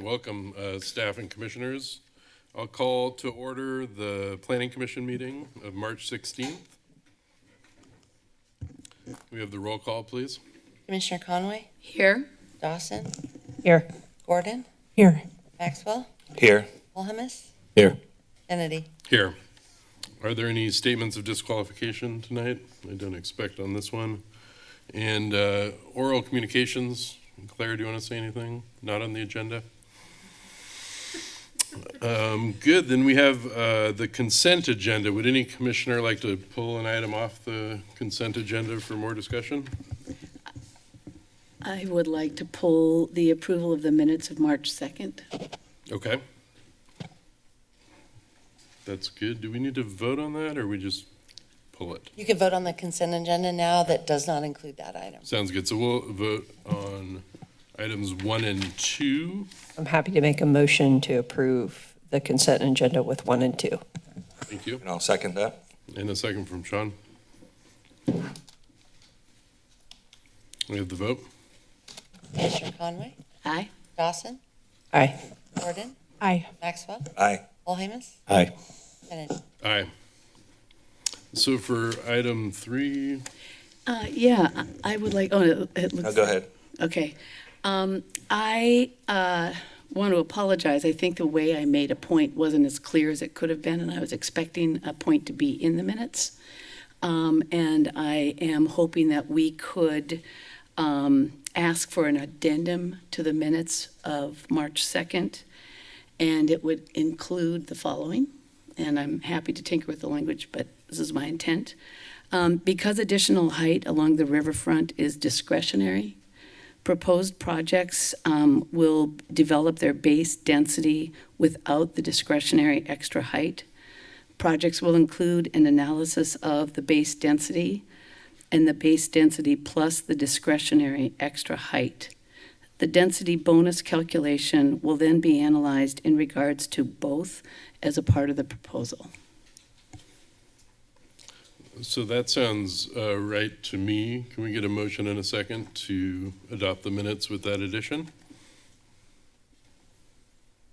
right, welcome, uh, staff and commissioners. I'll call to order the Planning Commission meeting of March 16th. We have the roll call, please. Commissioner Conway, Here. Dawson, Here. Gordon, Here. Maxwell, Here. Wilhelmus, Here. Kennedy. Here. Are there any statements of disqualification tonight? I don't expect on this one. And uh, oral communications, Claire, do you want to say anything? Not on the agenda? Um, Good, then we have uh, the consent agenda. Would any commissioner like to pull an item off the consent agenda for more discussion? I would like to pull the approval of the minutes of March 2nd. Okay. That's good. Do we need to vote on that, or we just pull it? You can vote on the consent agenda now that does not include that item. Sounds good. So we'll vote on items one and two. I'm happy to make a motion to approve the consent agenda with one and two. Thank you. And I'll second that. And a second from Sean. We have the vote. Commissioner Conway, Aye. Dawson, Aye. Gordon, Aye. Maxwell, Aye. Wilhelmus, Aye. Kennedy. Aye. So for item three, Uh, Yeah, I I would like, oh, it- it Now go ahead. Okay. Um, I uh, want to apologize. I think the way I made a point wasn't as clear as it could have been, and I was expecting a point to be in the minutes. Um, And I am hoping that we could um, ask for an addendum to the minutes of March 2nd, and it would include the following, and I'm happy to tinker with the language, but this is my intent. Um, Because additional height along the riverfront is discretionary, proposed projects um, will develop their base density without the discretionary extra height. Projects will include an analysis of the base density and the base density plus the discretionary extra height. The density bonus calculation will then be analyzed in regards to both as a part of the proposal. So that sounds uh, right to me. Can we get a motion in a second to adopt the minutes with that addition?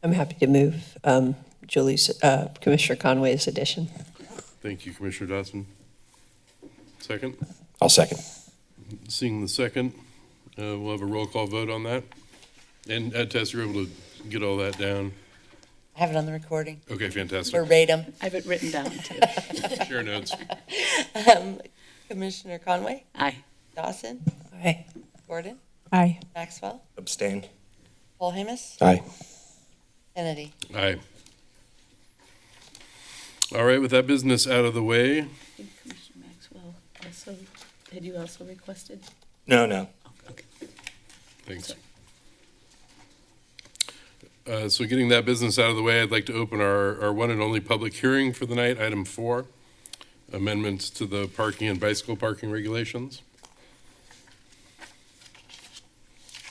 I'm happy to move um, Julie's, uh, Commissioner Conway's addition. Thank you, Commissioner Dawson. Second? I'll second. Seeing the second, uh, we'll have a roll call vote on that. And uh, Tess, you're able to get all that down? I have it on the recording, Okay, fantastic. verbatim. I have it written down, too. Share notes. Um, Commissioner Conway, Aye. Dawson, Aye. Gordon, Aye. Maxwell, Abstain. Wilhelmus, Aye. Kennedy. Aye. All right, with that business out of the way, I think Commissioner Maxwell also, had you also requested? No, no. Okay. thanks. Uh, So getting that business out of the way, I'd like to open our, our one and only public hearing for the night, item four, amendments to the parking and bicycle parking regulations.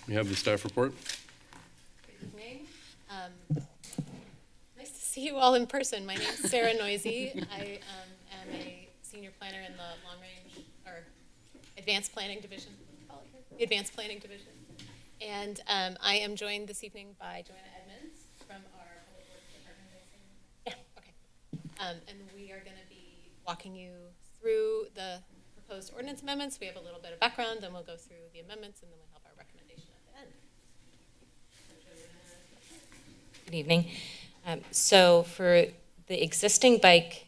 You have the staff report? Good evening. Um, Nice to see you all in person. My name is Sarah Neuse. I um, am a senior planner in the Long Range, or Advanced Planning Division, Advanced Planning Division. And um, I am joined this evening by Joanna Edmonds from our Public Works Department. I assume. Yeah, okay. Um, And we are going to be walking you through the proposed ordinance amendments. We have a little bit of background, and we'll go through the amendments, and then we'll have our recommendation at the end. Good evening. Um, So for the existing bike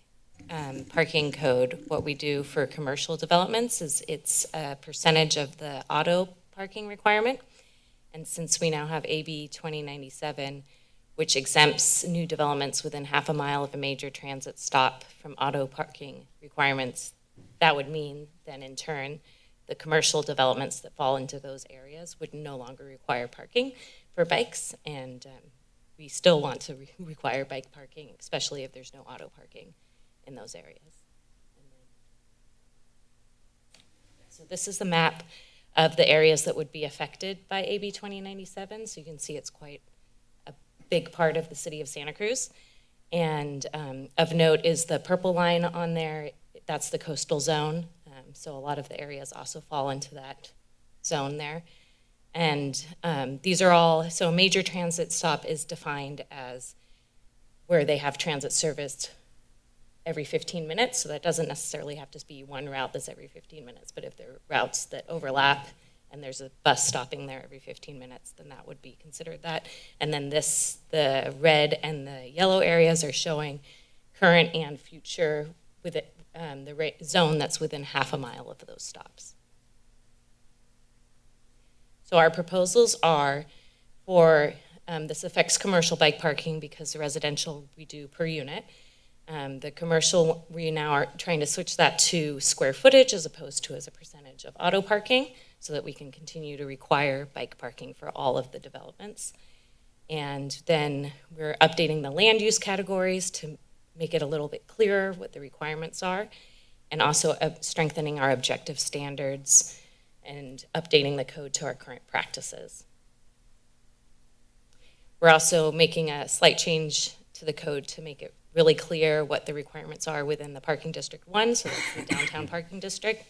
um, parking code, what we do for commercial developments is it's a percentage of the auto parking requirement. And since we now have AB 2097, which exempts new developments within half a mile of a major transit stop from auto parking requirements, that would mean then in turn, the commercial developments that fall into those areas would no longer require parking for bikes. And um, we still want to re- require bike parking, especially if there's no auto parking in those areas. So this is the map of the areas that would be affected by AB 2097. So you can see it's quite big part of the city of Santa Cruz. And um, of note is the purple line on there, that's the coastal zone. Um, So a lot of the areas also fall into that zone there. And um, these are all, so a major transit stop is defined as where they have transit service every 15 minutes, so that doesn't necessarily have to be one route that's every 15 minutes, but if there are routes that overlap and there's a bus stopping there every 15 minutes, then that would be considered that. And then this, the red and the yellow areas are showing current and future with it, um, the zone that's within half a mile of those stops. So our proposals are for, um, this affects commercial bike parking because the residential we do per unit. Um, the commercial, we now are trying to switch that to square footage as opposed to as a percentage of auto parking so that we can continue to require bike parking for all of the developments. And then we're updating the land use categories to make it a little bit clearer what the requirements are, and also strengthening our objective standards and updating the code to our current practices. We're also making a slight change to the code to make it really clear what the requirements are within the parking district one, so that's the downtown parking district.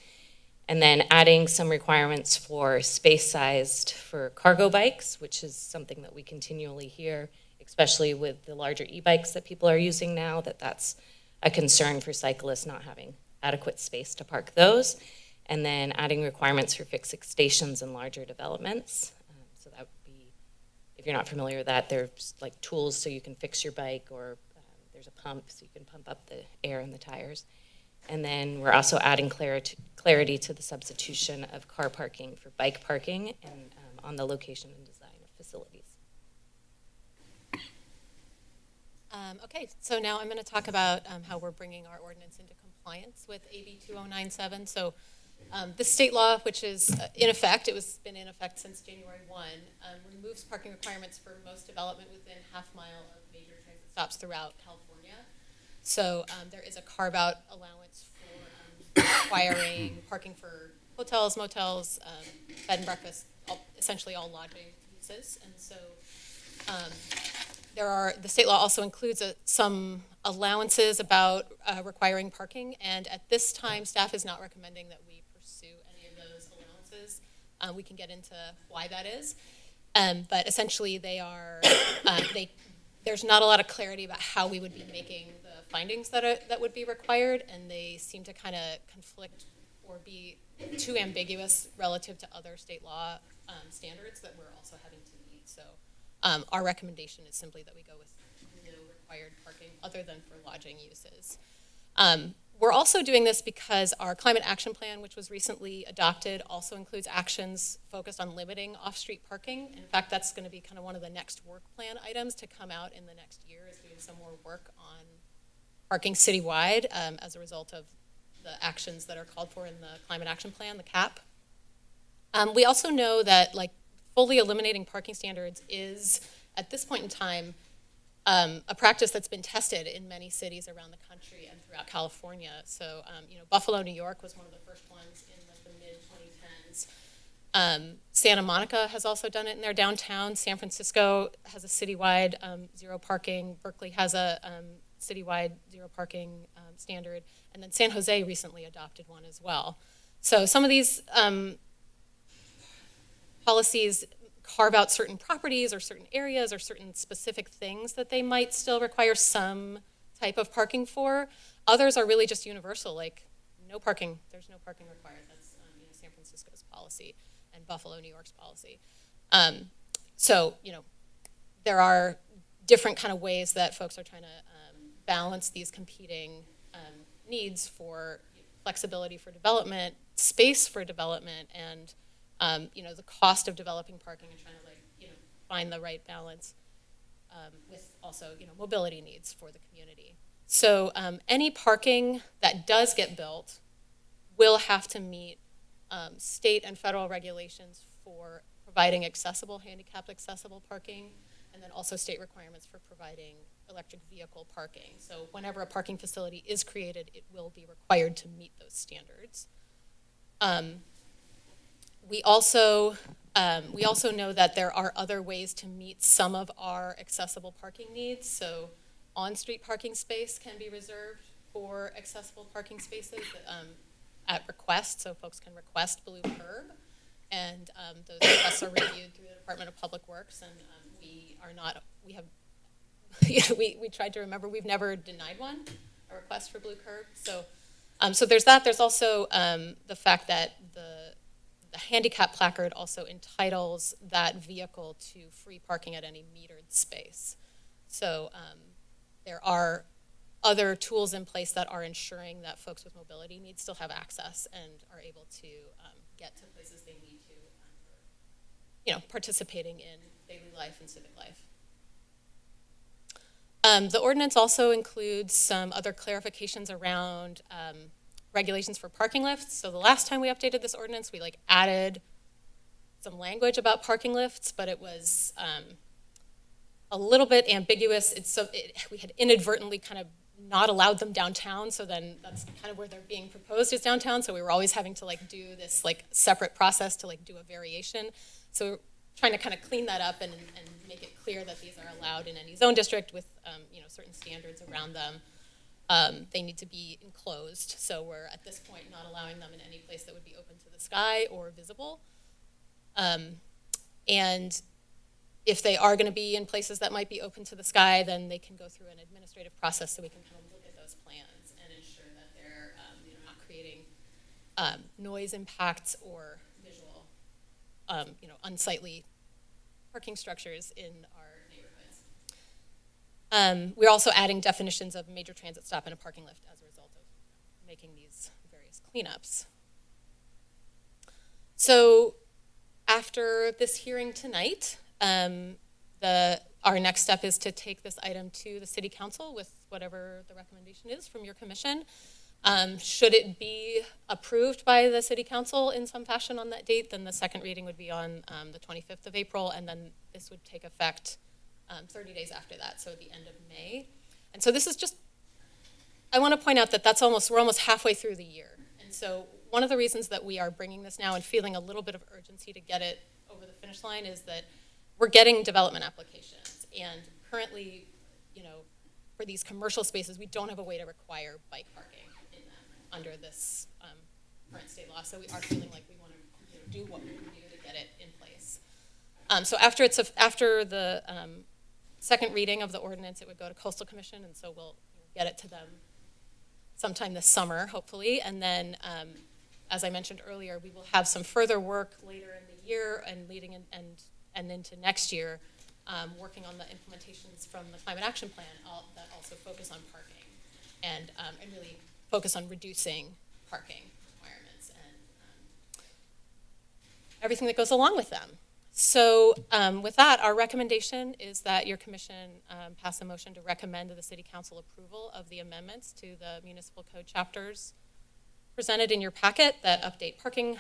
And then adding some requirements for space sized for cargo bikes, which is something that we continually hear, especially with the larger e-bikes that people are using now, that that's a concern for cyclists not having adequate space to park those. And then adding requirements for fixed stations and larger developments. Um, So that would be, if you're not familiar with that, there's like tools so you can fix your bike or um, there's a pump so you can pump up the air in the tires. And then we're also adding clarity, clarity to the substitution of car parking for bike parking and um, on the location and design of facilities. Um, okay, so now I'm going to talk about um, how we're bringing our ordinance into compliance with AB 2097. So um, this state law, which is uh, in effect, it was been in effect since January 1, um, removes parking requirements for most development within half mile of major transit stops throughout California. So um, there is a carve-out allowance for um, requiring parking for hotels, motels, um, bed and breakfast, all- essentially all lodging uses. And so um, there are, the state law also includes a- some allowances about uh, requiring parking, and at this time, staff is not recommending that we pursue any of those allowances. Uh, We can get into why that is. Um, But essentially, they are, uh, they, there's not a lot of clarity about how we would be making findings that are, that would be required, and they seem to kind of conflict or be too ambiguous relative to other state law um, standards that we're also having to meet. So um, our recommendation is simply that we go with no required parking other than for lodging uses. Um, we're also doing this because our climate action plan, which was recently adopted, also includes actions focused on limiting off-street parking. In fact, that's going to be kind of one of the next work plan items to come out in the next year is doing some more work on parking citywide um, as a result of the actions that are called for in the climate action plan, the CAP. Um, we also know that like fully eliminating parking standards is at this point in time um, a practice that's been tested in many cities around the country and throughout California. So, um, you know, Buffalo, New York was one of the first ones in the mid 2010s. Um, Santa Monica has also done it in their downtown. San Francisco has a citywide um, zero parking. Berkeley has a um, citywide zero parking um, standard. And then San Jose recently adopted one as well. So some of these um, policies carve out certain properties or certain areas or certain specific things that they might still require some type of parking for. Others are really just universal, like no parking, there's no parking required. That's um, you know, San Francisco's policy and Buffalo, New York's policy. Um, so, you know, there are different kind of ways that folks are trying to um, balance these competing um, needs for flexibility for development, space for development, and um, you know the cost of developing parking and trying to like you know find the right balance um, with also you know mobility needs for the community. So um, any parking that does get built will have to meet um, state and federal regulations for providing accessible, handicapped accessible parking, and then also state requirements for providing electric vehicle parking. So whenever a parking facility is created, it will be required to meet those standards. Um, we also um, we also know that there are other ways to meet some of our accessible parking needs. So on-street parking space can be reserved for accessible parking spaces um, at request, so folks can request blue curb. And um, those requests are reviewed through the Department of Public Works, and um, we are not, we have, we, we tried to remember, we've never denied one, a request for blue curb. So, um, so there's that. There's also um, the fact that the, the handicap placard also entitles that vehicle to free parking at any metered space. So um, there are other tools in place that are ensuring that folks with mobility needs still have access and are able to um, get to places they need to, um, you know, participating in daily life and civic life. Um, the ordinance also includes some other clarifications around um, regulations for parking lifts. So the last time we updated this ordinance, we like added some language about parking lifts, but it was um, a little bit ambiguous. It's so it, we had inadvertently kind of not allowed them downtown, so then that's kind of where they're being proposed is downtown. So we were always having to like do this like separate process to like do a variation. So trying to kind of clean that up and, and make it clear that these are allowed in any zone district with um, you know certain standards around them. Um, they need to be enclosed, so we're at this point not allowing them in any place that would be open to the sky or visible. Um, and if they are going to be in places that might be open to the sky, then they can go through an administrative process so we can kind of look at those plans and ensure that they're um, you know, not creating um, noise impacts or um, you know, unsightly parking structures in our neighborhoods. Um, we're also adding definitions of major transit stop and a parking lift as a result of making these various cleanups. So after this hearing tonight, um, the, our next step is to take this item to the city council with whatever the recommendation is from your commission. Um, should it be approved by the city council in some fashion on that date, then the second reading would be on um, the 25th of April, and then this would take effect um, 30 days after that, so at the end of May. And so this is just, I want to point out that that's almost, we're almost halfway through the year. And so one of the reasons that we are bringing this now and feeling a little bit of urgency to get it over the finish line is that we're getting development applications. And currently, you know, for these commercial spaces, we don't have a way to require bike parking under this um, current state law. So we are feeling like we want to you know, do what we can do to get it in place. Um, so after it's a, after the um, second reading of the ordinance, it would go to Coastal Commission, and so we'll get it to them sometime this summer, hopefully. And then, um, as I mentioned earlier, we will have some further work later in the year and leading in, and and into next year, um, working on the implementations from the climate action plan all, that also focus on parking and, um, and really focus on reducing parking requirements and um, everything that goes along with them. So um, with that, our recommendation is that your commission um, pass a motion to recommend to the city council approval of the amendments to the municipal code chapters presented in your packet that update parking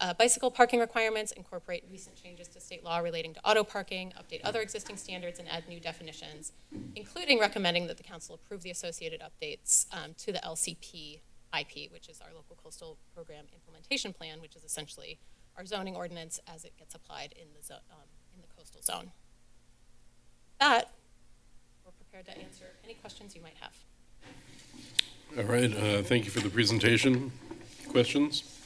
uh, bicycle parking requirements, incorporate recent changes to state law relating to auto parking, update other existing standards, and add new definitions, including recommending that the council approve the associated updates um, to the LCP IP, which is our local coastal program implementation plan, which is essentially our zoning ordinance as it gets applied in the, um, in the coastal zone. That, we're prepared to answer any questions you might have. All right, uh, thank you for the presentation. Questions?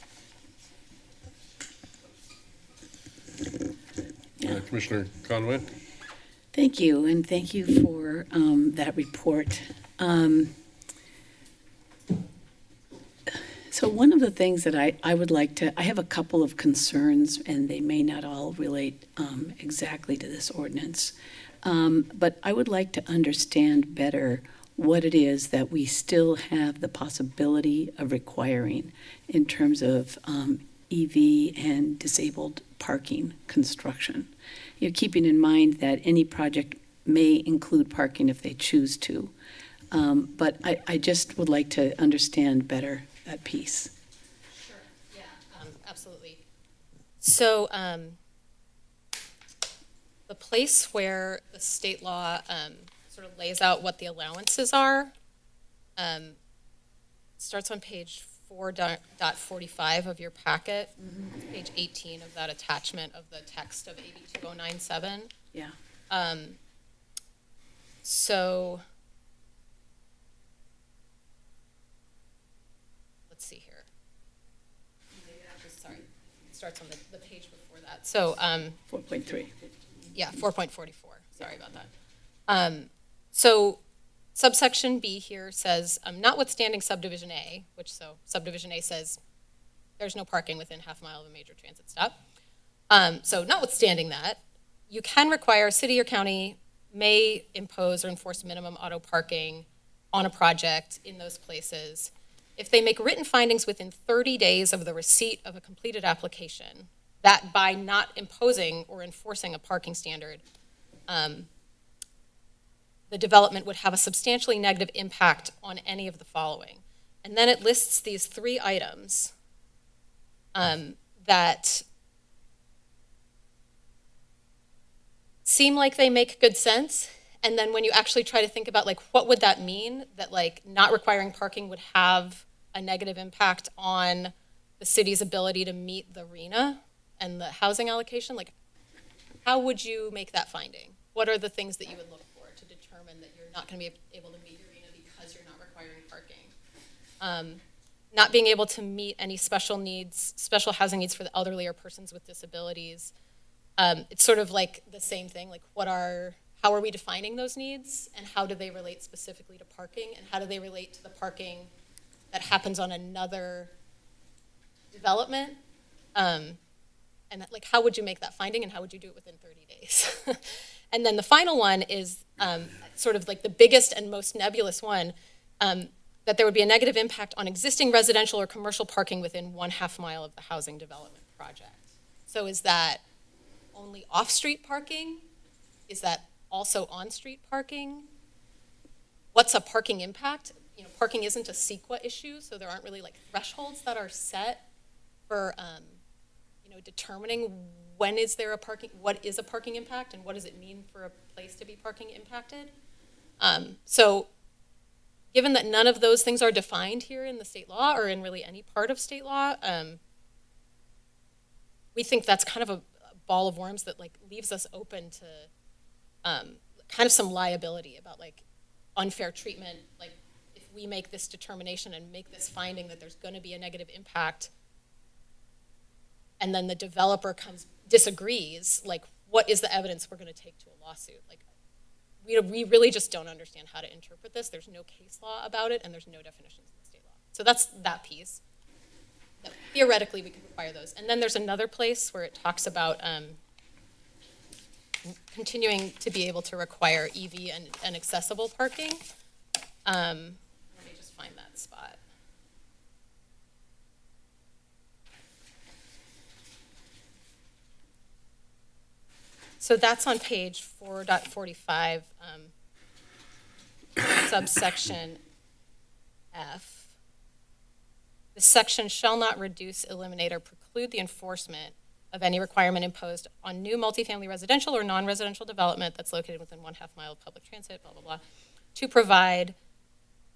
Uh, Commissioner Conway? Thank you, and thank you for um, that report. Um, So one of the things that I, I would like to, I have a couple of concerns, and they may not all relate um, exactly to this ordinance. Um, But I would like to understand better what it is that we still have the possibility of requiring in terms of um, EV and disabled parking construction. You know, keeping in mind that any project may include parking if they choose to. Um, But I, I just would like to understand better that piece. Sure, yeah, um, absolutely. So, um, the place where the state law, um, sort of lays out what the allowances are, um, starts on page four dot, dot forty-five of your packet, It's page eighteen of that attachment of the text of AB two oh nine seven. Yeah. Um, so. Let's see here. Sorry. starts on the, the page before that. So, um, 4.3. yeah, four point forty-four, sorry about that. Um, so subsection B here says, um, notwithstanding subdivision A, which so subdivision A says there's no parking within half a mile of a major transit stop. Um, so notwithstanding that, you can require, city or county may impose or enforce minimum auto parking on a project in those places if they make written findings within 30 days of the receipt of a completed application, that by not imposing or enforcing a parking standard, um, the development would have a substantially negative impact on any of the following. And then it lists these three items um, that seem like they make good sense. And then when you actually try to think about like, what would that mean? That like not requiring parking would have a negative impact on the city's ability to meet the RHNA and the housing allocation? Like, how would you make that finding? What are the things that you would look for determine that you're not going to be able to meet your RHNA because you're not requiring parking? Um, not being able to meet any special needs, special housing needs for the elderly or persons with disabilities. Um, it's sort of like the same thing, like what are, how are we defining those needs? And how do they relate specifically to parking? And how do they relate to the parking that happens on another development? Um, and that- like, how would you make that finding and how would you do it within 30 days? and then the final one is um, sort of like the biggest and most nebulous one, um, that there would be a negative impact on existing residential or commercial parking within one half mile of the housing development project. So is that only off-street parking? Is that also on-street parking? What's a parking impact? You know, parking isn't a CEQA issue, so there aren't really like thresholds that are set for, um, you know, determining when is there a parking, what is a parking impact and what does it mean for a place to be parking impacted? Um, so given that none of those things are defined here in the state law or in really any part of state law, um, we think that's kind of a a ball of worms that like leaves us open to um, kind of some liability about like unfair treatment. Like if we make this determination and make this finding that there's going to be a negative impact, and then the developer comes disagrees, like what is the evidence we're going to take to a lawsuit? Like we, we really just don't understand how to interpret this. There's no case law about it, and there's no definitions in the state law. So that's that piece. That Theoretically, we could require those. And then there's another place where it talks about um, continuing to be able to require EV and, and accessible parking. Um, let me just find that spot. So that's on page 4.45, um, subsection F. The section shall not reduce, eliminate, or preclude the enforcement of any requirement imposed on new multifamily residential or non-residential development that's located within one half mile of public transit, blah, blah, blah, to provide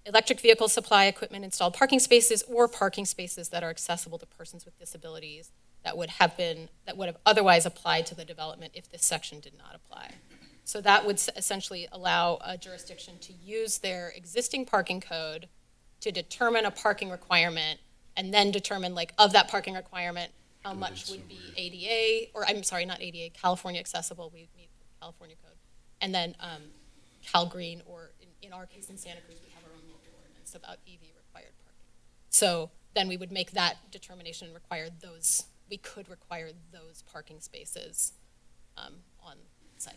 electric vehicle supply equipment, installed parking spaces, or parking spaces that are accessible to persons with disabilities that would have been, that would have otherwise applied to the development if this section did not apply. So that would essentially allow a jurisdiction to use their existing parking code to determine a parking requirement and then determine like of that parking requirement, how much would be ADA, or I'm sorry, not ADA, California accessible, we meet California code. And then um, Cal Green, or in, in our case in Santa Cruz, we have our own local ordinance about EV required parking. So then we would make that determination and require those, we could require those parking spaces um, on site.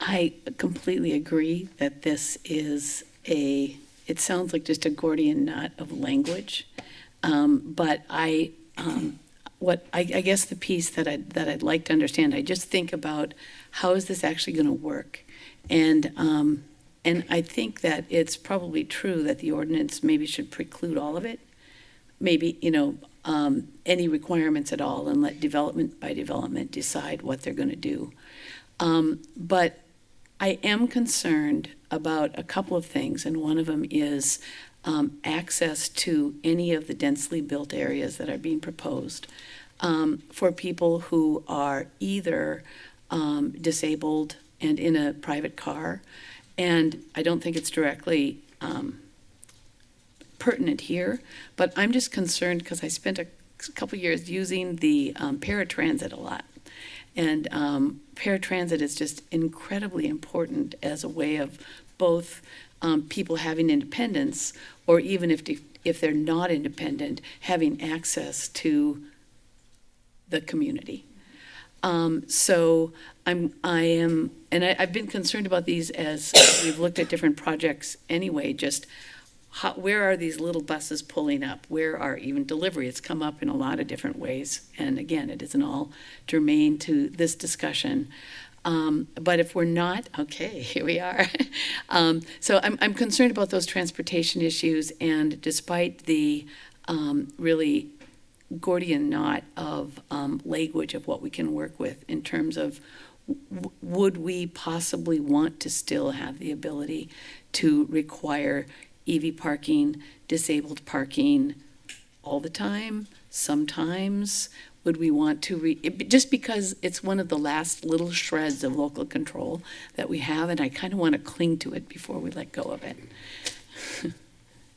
I completely agree that this is a, it sounds like just a Gordian knot of language. Um, But I, um, what, I, I guess the piece that I, that I'd like to understand, I just think about how is this actually going to work? And, um, and I think that it's probably true that the ordinance maybe should preclude all of it. Maybe, you know, um, any requirements at all and let development by development decide what they're going to do. Um, But I am concerned about a couple of things, and one of them is um, access to any of the densely built areas that are being proposed um, for people who are either um, disabled and in a private car, and I don't think it's directly um, pertinent here, but I'm just concerned because I spent a couple years using the um, paratransit a lot. And um, paratransit is just incredibly important as a way of both um, people having independence, or even if, if they're not independent, having access to the community. Um, so I'm, I am, and I, I've been concerned about these as we've looked at different projects anyway, just how, where are these little buses pulling up? Where are even delivery? It's come up in a lot of different ways. And again, it isn't all germane to this discussion. Um, but if we're not, okay, here we are. um, so I'm, I'm concerned about those transportation issues. And despite the um, really Gordian knot of um, language of what we can work with in terms of would we possibly want to still have the ability to require EV parking, disabled parking all the time, sometimes? Would we want to re, it- just because it's one of the last little shreds of local control that we have, and I kind of want to cling to it before we let go of it.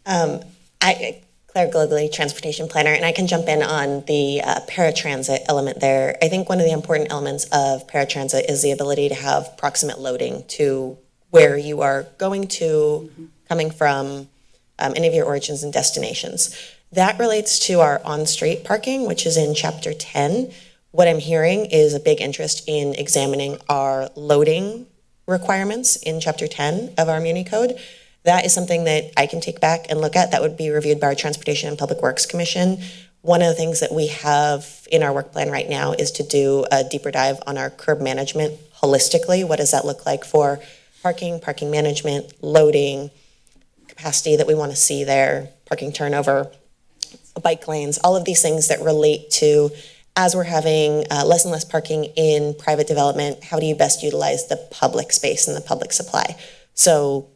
Um, I, Claire Gallogly, transportation planner, and I can jump in on the uh, paratransit element there. I think one of the important elements of paratransit is the ability to have proximate loading to where you are going to, coming from, um, any of your origins and destinations. That relates to our on-street parking, which is in chapter 10. What I'm hearing is a big interest in examining our loading requirements in chapter 10 of our Muni Code. That is something that I can take back and look at. That would be reviewed by our Transportation and Public Works Commission. One of the things that we have in our work plan right now is to do a deeper dive on our curb management holistically. What does that look like for parking, parking management, loading, capacity that we want to see there, parking turnover, bike lanes, all of these things that relate to as we're having uh, less and less parking in private development, how do you best utilize the public space and the public supply? So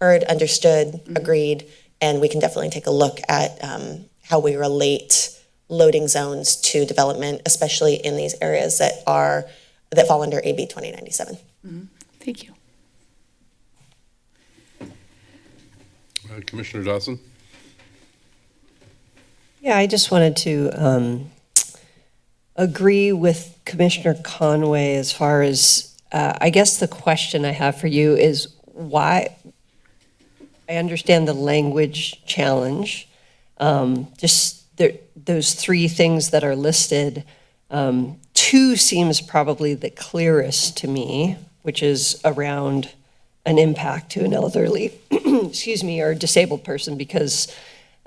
heard, understood, agreed, and we can definitely take a look at um, how we relate loading zones to development, especially in these areas that are, that fall under AB 2097. Thank you. Uh, Commissioner Dawson? Yeah, I just wanted to um, agree with Commissioner Conway as far as, uh, I guess the question I have for you is why, I understand the language challenge, um, just there, those three things that are listed, um, two seems probably the clearest to me, which is around an impact to an elderly, excuse me, or disabled person, because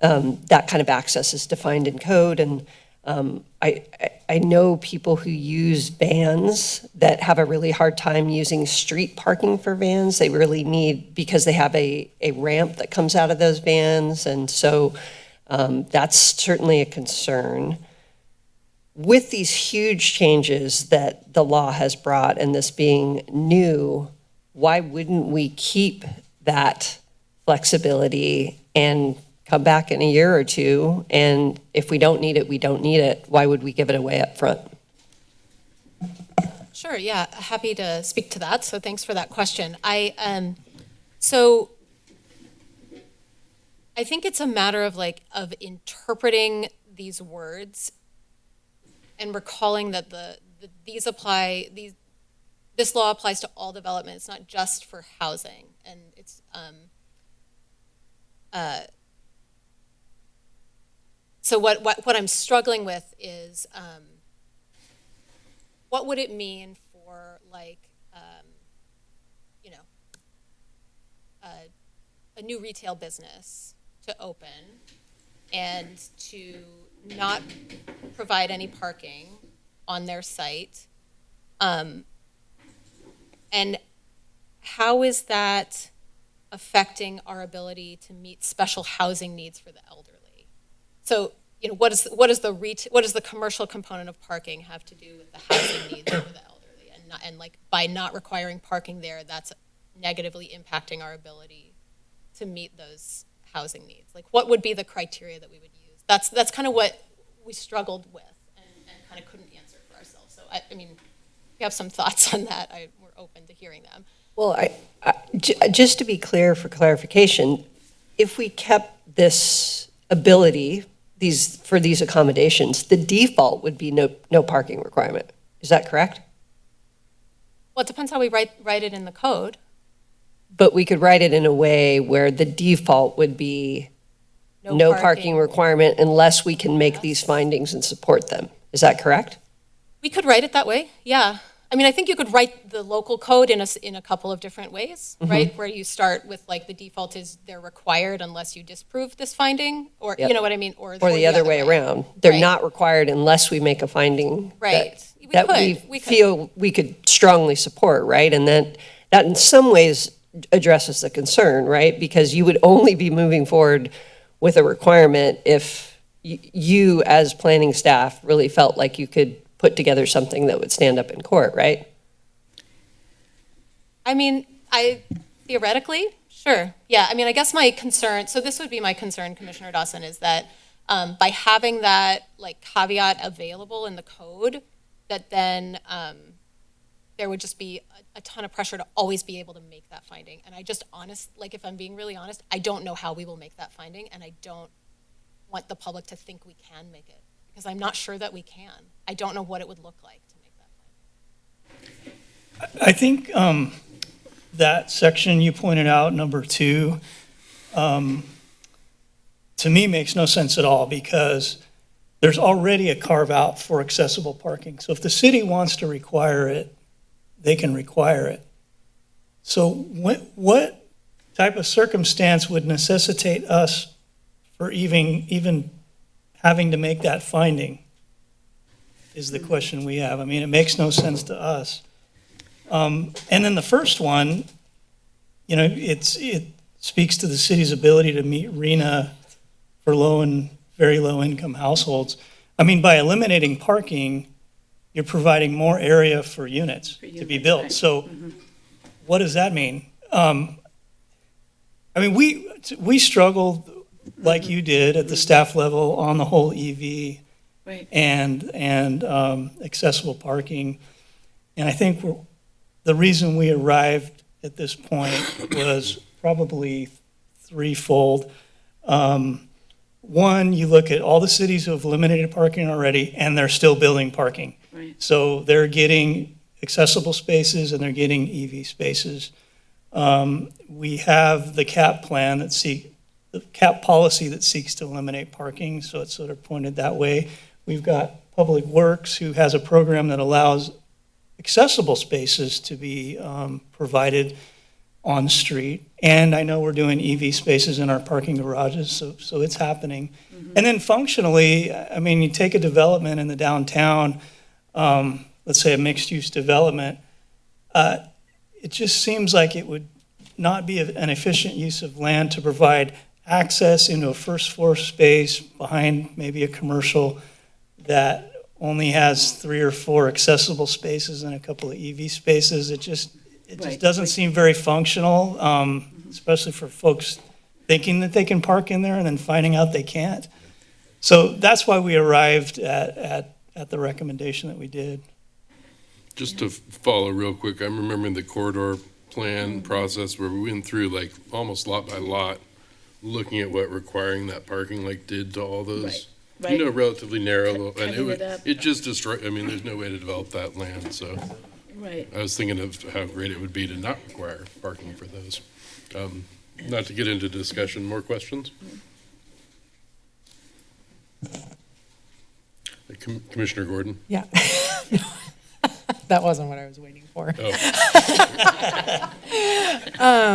um, that kind of access is defined in code. And um, I, I- know people who use vans that have a really hard time using street parking for vans. They really need, because they have a, a ramp that comes out of those vans. And so um, that's certainly a concern. With these huge changes that the law has brought and this being new, why wouldn't we keep that flexibility and come back in a year or two? And if we don't need it, we don't need it. Why would we give it away up front? Sure, yeah, happy to speak to that. So thanks for that question. I, um, so I think it's a matter of like, of interpreting these words and recalling that the, the- these apply, these, this law applies to all development. It's not just for housing. And it's, um, uh, so what, what, what I'm struggling with is, um, what would it mean for like um, you know a, a new retail business to open and to not provide any parking on their site um, and how is that affecting our ability to meet special housing needs for the elderly so you know, what is, what is the ret, what does the commercial component of parking have to do with the housing needs for the elderly? And not, and like, by not requiring parking there, that's negatively impacting our ability to meet those housing needs? Like, what would be the criteria that we would use? That's, that's kind of what we struggled with and, and kind of couldn't answer for ourselves. So, I, I mean, if you have some thoughts on that, I, we're open to hearing them. Well, I, I- just to be clear for clarification, if we kept this ability, these, for these accommodations, the default would be no, no parking requirement. Is that correct? Well, it depends how we write, write it in the code. But we could write it in a way where the default would be no parking requirement unless we can make these findings and support them. Is that correct? We could write it that way, yeah. I mean, I think you could write the local code in a, in a couple of different ways, Mm-hmm. right? Where you start with like the default is they're required unless you disprove this finding, or, Yep. you know what I mean? Or Or the other way around? They're Right. not required unless we make a finding. that- Right. We That could, we could. feel we could strongly support, right? And then, that in some ways addresses the concern, right? Because you would only be moving forward with a requirement if y- you, as planning staff, really felt like you could put together something that would stand up in court, right? I mean, I theoretically, sure. Yeah, I mean, I guess my concern, so this would be my concern, Commissioner Dawson, is that um, by having that like caveat available in the code, that then um, there would just be a, a ton of pressure to always be able to make that finding. And I just honest, like if I'm being really honest, I don't know how we will make that finding, and I don't want the public to think we can make it because I'm not sure that we can. I don't know what it would look like to make that finding. I think um, that section you pointed out, number two, um, to me makes no sense at all because there's already a carve out for accessible parking. So if the city wants to require it, they can require it. So what, what type of circumstance would necessitate us for even, even having to make that finding? Is the question we have. I mean, it makes no sense to us. Um, And then the first one, you know, it's, it speaks to the city's ability to meet RHNA for low and very low-income households. I mean, by eliminating parking, you're providing more area for units to be units, right. built. So what does that mean? Um, I mean, we, we struggled like you did at the staff level on the whole EV Right. and, and um, accessible parking. And I think we're- the reason we arrived at this point was probably threefold. Um, One, you look at all the cities who have eliminated parking already, and they're still building parking. Right. So they're getting accessible spaces and they're getting EV spaces. Um, We have the CAP plan that seek, the CAP policy that seeks to eliminate parking, so it's sort of pointed that way. We've got Public Works, who has a program that allows accessible spaces to be um, provided on street. And I know we're doing EV spaces in our parking garages, so, so it's happening. And then functionally, I mean, you take a development in the downtown, um, let's say a mixed-use development, uh, it just seems like it would not be an efficient use of land to provide access into a first floor space behind maybe a commercial that only has three or four accessible spaces and a couple of EV spaces. It just, it just Right. doesn't seem very functional, um, especially for folks thinking that they can park in there and then finding out they can't. So that's why we arrived at, at, at the recommendation that we did. Just to follow real quick, I'm remembering the corridor plan process where we went through like almost lot by lot, looking at what requiring that parking like did to all those, you Right. know, relatively narrow, little- and it cutting would, it up. it just destroyed, I mean, there's no way to develop that land, so Right. I was thinking of how great it would be to not require parking for those. Um, Not to get into discussion, more questions? Uh, Com- Commissioner Gordon? Yeah. That wasn't what I was waiting for. Oh.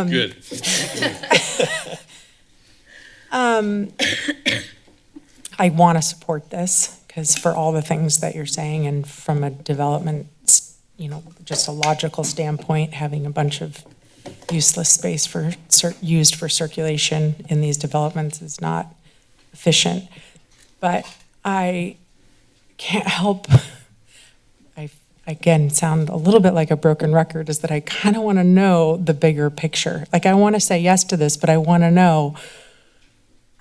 Good. Um, I want to support this because for all the things that you're saying and from a development, you know, just a logical standpoint, having a bunch of useless space for, used for circulation in these developments is not efficient. But I can't help, I, again, sound a little bit like a broken record, is that I kind of want to know the bigger picture. Like, I want to say yes to this, but I want to know,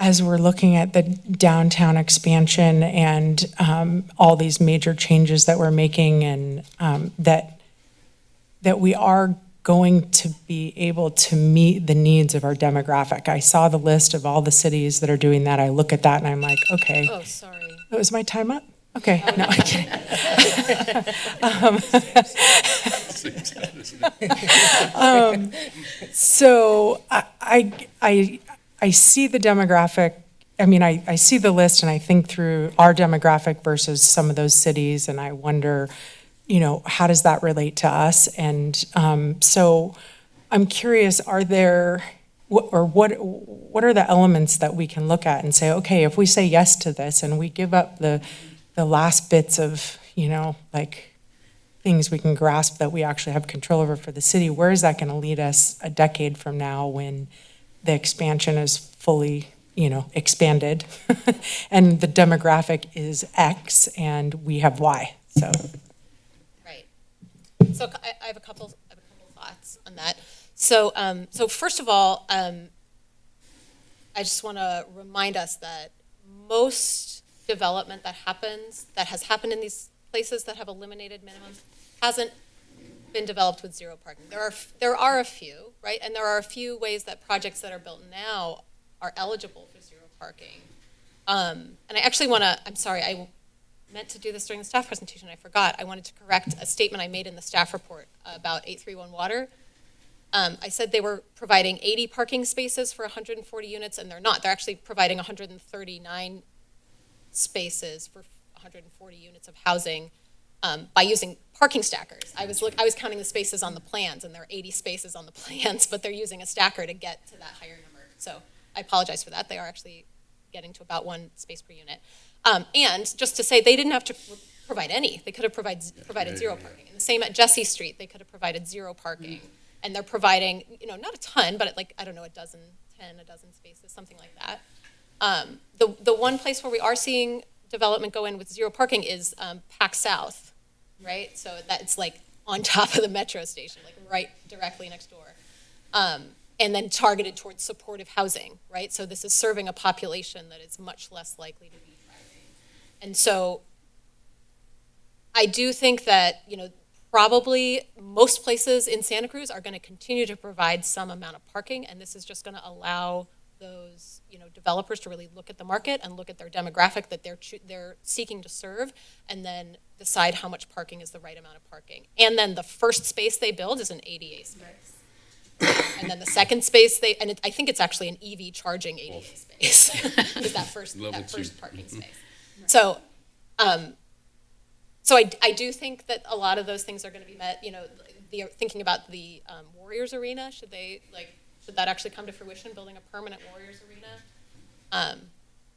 as we're looking at the downtown expansion and um, all these major changes that we're making and um, that, that we are going to be able to meet the needs of our demographic? I saw the list of all the cities that are doing that. I look at that and I'm like, okay, Oh, sorry. oh, was my time up? Okay, no, I'm kidding. Um, um, So I, I, I, see the demographic, I mean, I, I see the list and I think through our demographic versus some of those cities and I wonder, you know, how does that relate to us? And um, so I'm curious, are there, or what, what are the elements that we can look at and say, okay, if we say yes to this and we give up the, the last bits of, you know, like things we can grasp that we actually have control over for the city, where is that going to lead us a decade from now when the expansion is fully, you know, expanded and the demographic is X and we have Y? So, Right. So I, I have a couple, I have a couple thoughts on that. So, um, so first of all, um, I just want to remind us that most development that happens, that has happened in these places that have eliminated minimums, hasn't been developed with zero parking. There are, there are a few, right? And there are a few ways that projects that are built now are eligible for zero parking. Um, and I actually want to, I'm sorry, I meant to do this during the staff presentation, I forgot. I wanted to correct a statement I made in the staff report about 831 Water. Um, I said they were providing 80 parking spaces for 140 units, and they're not. They're actually providing 139 spaces for 140 units of housing um, by using parking stackers. I was look, I was counting the spaces on the plans, and there are 80 spaces on the plans, but they're using a stacker to get to that higher number. So I apologize for that. They are actually getting to about one space per unit. Um, and just to say, they didn't have to provide any. They could have provide, provided zero parking. And the same at Jesse Street, they could have provided zero parking. And they're providing, you know, not a ton, but like, I don't know, a dozen, 10, a dozen spaces, something like that. Um, the, the one place where we are seeing development go in with zero parking is um, Pack South, right? So that's like on top of the metro station, like right directly next door. Um, and then targeted towards supportive housing, right? So this is serving a population that is much less likely to be thriving. And so I do think that, you know, probably most places in Santa Cruz are going to continue to provide some amount of parking, and this is just going to allow those, you know, developers to really look at the market and look at their demographic that they're they're seeking to serve, and then decide how much parking is the right amount of parking. And then the first space they build is an ADA space. And then the second space they, and it, I think it's actually an EV charging ADA space, is that first, Level that two. first parking space. So, um, so I, I do think that a lot of those things are gonna be met, you know, the, thinking about the, um, Warriors Arena, should they, like, should that actually come to fruition, building a permanent Warriors Arena? Um,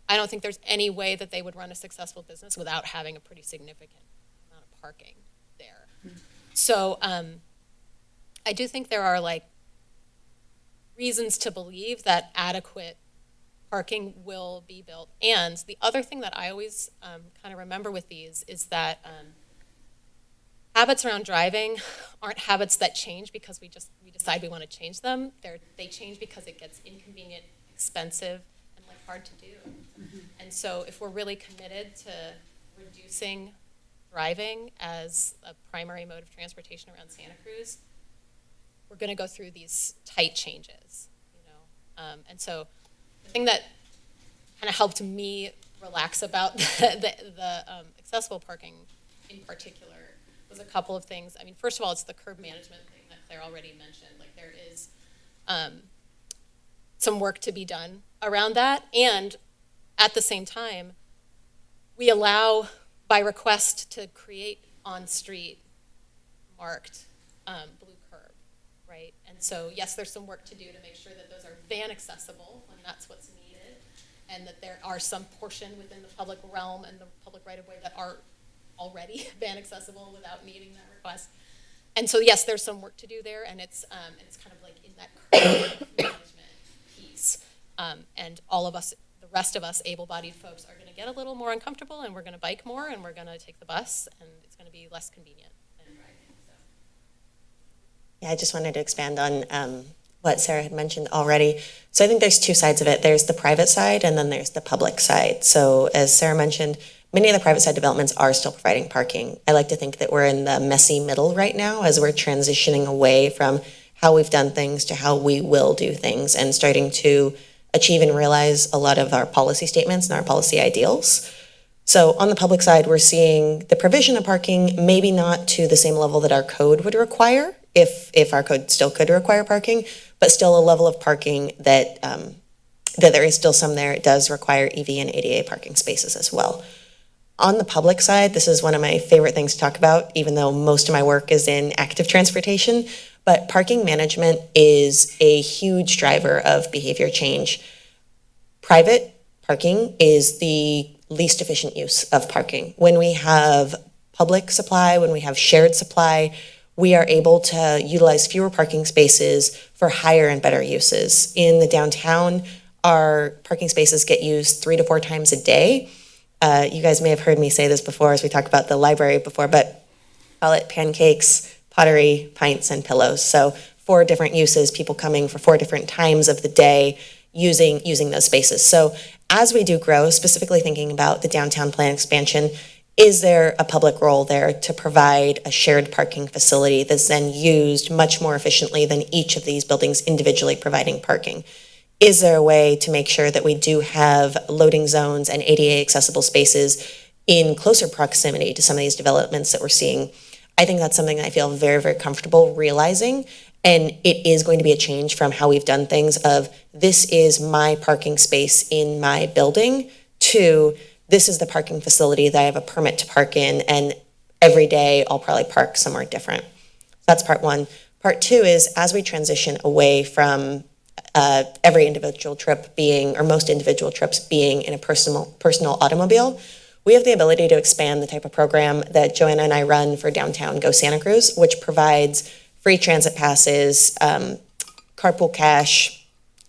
I don't think there's any way that they would run a successful business without having a pretty significant amount of parking there. So, um, I do think there are like reasons to believe that adequate parking will be built. And the other thing that I always um, kind of remember with these is that um, habits around driving aren't habits that change because we just we decide we want to change them. They're, they change because it gets inconvenient, expensive, and like hard to do. And so if we're really committed to reducing driving as a primary mode of transportation around Santa Cruz, we're going to go through these tight changes, you know. Um, and so the thing that kind of helped me relax about the, the, the um, accessible parking in particular was a couple of things. I mean, first of all, it's the curb management thing that Claire already mentioned. Like there is um, some work to be done around that, and at the same time, we allow by request to create on-street marked um, blue curb, right? And so, yes, there's some work to do to make sure that those are van accessible when that's what's needed, and that there are some portion within the public realm and the public right-of-way that are already van accessible without needing that request. And so, yes, there's some work to do there, and it's, um, it's kind of like in that management piece. Um, and all of us, the rest of us able-bodied folks are gonna get a little more uncomfortable, and we're gonna bike more, and we're gonna take the bus, and it's gonna be less convenient. Yeah, I just wanted to expand on um, what Sarah had mentioned already. So I think there's two sides of it. There's the private side and then there's the public side. So as Sarah mentioned, many of the private side developments are still providing parking. I like to think that we're in the messy middle right now as we're transitioning away from how we've done things to how we will do things and starting to achieve and realize a lot of our policy statements and our policy ideals. So on the public side, we're seeing the provision of parking, maybe not to the same level that our code would require, if, if our code still could require parking, but still a level of parking that, um, that there is still some there. It does require EV and ADA parking spaces as well. On the public side, this is one of my favorite things to talk about, even though most of my work is in active transportation. But parking management is a huge driver of behavior change. Private parking is the least efficient use of parking. When we have public supply, when we have shared supply, we are able to utilize fewer parking spaces for higher and better uses. In the downtown, our parking spaces get used three to four times a day. Uh, you guys may have heard me say this before as we talked about the library before, but call it pancakes, pottery, pints, and pillows. So four different uses, people coming for four different times of the day using using those spaces. So as we do grow, specifically thinking about the downtown plan expansion, is there a public role there to provide a shared parking facility that's then used much more efficiently than each of these buildings individually providing parking? Is there a way to make sure that we do have loading zones and ADA accessible spaces in closer proximity to some of these developments that we're seeing? I think that's something I feel very, very comfortable realizing. And it is going to be a change from how we've done things of this is my parking space in my building to this is the parking facility that I have a permit to park in and every day I'll probably park somewhere different. That's part one. Part two is as we transition away from uh, every individual trip being, or most individual trips being in a personal, personal automobile, we have the ability to expand the type of program that Joanna and I run for downtown Go Santa Cruz, which provides free transit passes, um, carpool cash,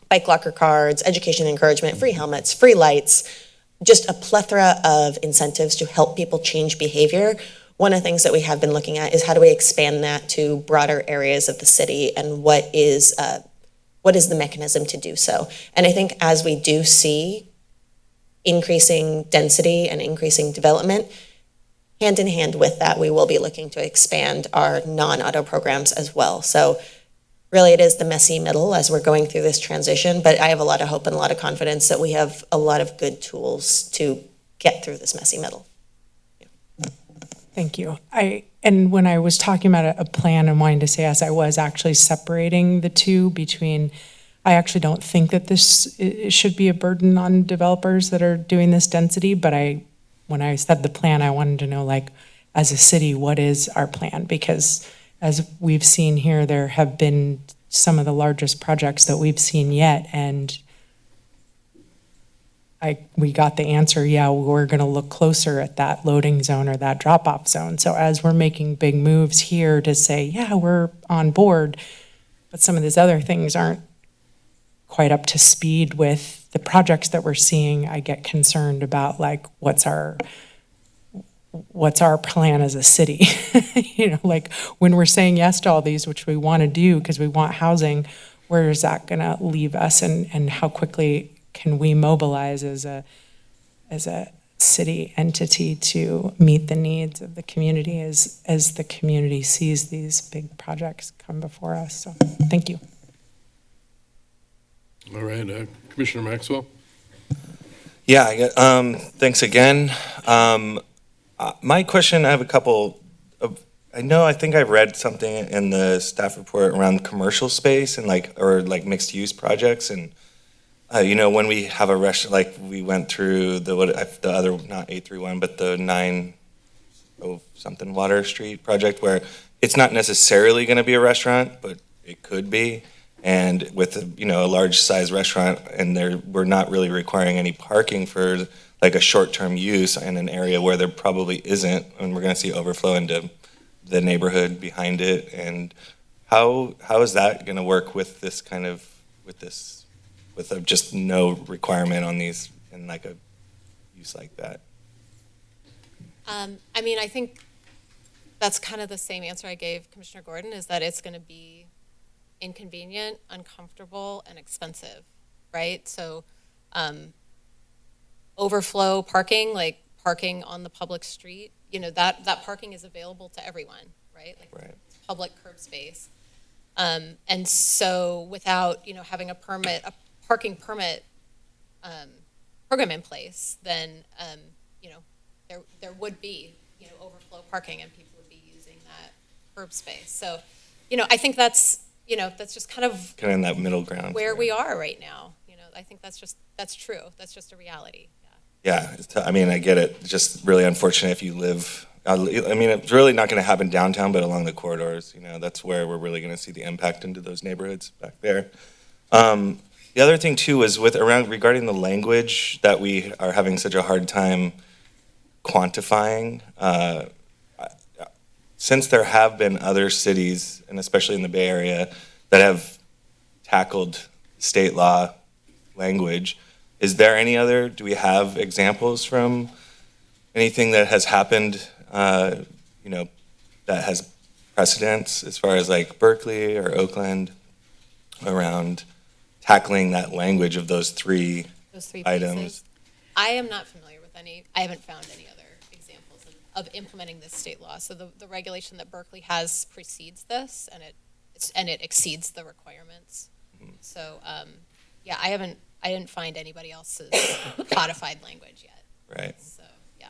bike locker cards, education encouragement, free helmets, free lights, just a plethora of incentives to help people change behavior. One of the things that we have been looking at is how do we expand that to broader areas of the city and what is uh, what is the mechanism to do so? And I think as we do see increasing density and increasing development, hand in hand with that, we will be looking to expand our non-auto programs as well. So really it is the messy middle as we're going through this transition, but I have a lot of hope and a lot of confidence that we have a lot of good tools to get through this messy middle. Thank you. I, and when I was talking about a, plan and wanting to say yes, I was actually separating the two between, I actually don't think that this should be a burden on developers that are doing this density, but I, when I said the plan, I wanted to know like, as a city, what is our plan? Because as we've seen here, there have been some of the largest projects that we've seen yet, and I, we got the answer, yeah, we're gonna look closer at that loading zone or that drop-off zone. So as we're making big moves here to say, yeah, we're on board, but some of these other things aren't quite up to speed with the projects that we're seeing, I get concerned about like, what's our, what's our plan as a city? You know, like, when we're saying yes to all these, which we wanna do, because we want housing, where is that gonna leave us and, and how quickly can we mobilize as a, as a city entity to meet the needs of the community as, as the community sees these big projects come before us? So, thank you. All right, uh, Commissioner Maxwell? Yeah, um, thanks again. Um, uh, my question, I have a couple of, I know, I think I've read something in the staff report around commercial space and like, or like mixed-use projects and, uh, you know, when we have a restaurant, like we went through the, what, the other, not eight three one, but the nine oh something Water Street project where it's not necessarily gonna be a restaurant, but it could be. And with, a, you know, a large size restaurant and there, we're not really requiring any parking for like a short-term use in an area where there probably isn't, and we're gonna see overflow into the neighborhood behind it. And how, how is that gonna work with this kind of, with this, with a just no requirement on these in like a use like that? Um, I mean, I think that's kind of the same answer I gave Commissioner Gordon, is that it's going to be inconvenient, uncomfortable, and expensive, right? So, um, overflow parking, like parking on the public street, you know, that, that parking is available to everyone, right? Like Right. public curb space. Um, and so without, you know, having a permit, a parking permit, um, program in place, then, um, you know, there, there would be, you know, overflow parking and people would be using that curb space. So, you know, I think that's, you know, that's just kind of Kind of in that middle ground. where we are right now. You know, I think that's just, that's true. That's just a reality. Yeah. Yeah, I mean, I get it. It's just really unfortunate if you live, I mean, it's really not going to happen downtown, but along the corridors, you know, that's where we're really going to see the impact into those neighborhoods back there. Um, The other thing too is with around regarding the language that we are having such a hard time quantifying. uh, Since there have been other cities, and especially in the Bay Area, that have tackled state law language, is there any other, do we have examples from anything that has happened, uh, you know, that has precedence as far as like Berkeley or Oakland around tackling that language of those three Those three items? pieces. I am not familiar with any, I haven't found any other examples of, of implementing this state law. So the, the regulation that Berkeley has precedes this and it, it's- and it exceeds the requirements. Mm-hmm. So, um, yeah, I haven't, I didn't find anybody else's codified language yet. Right. So, yeah,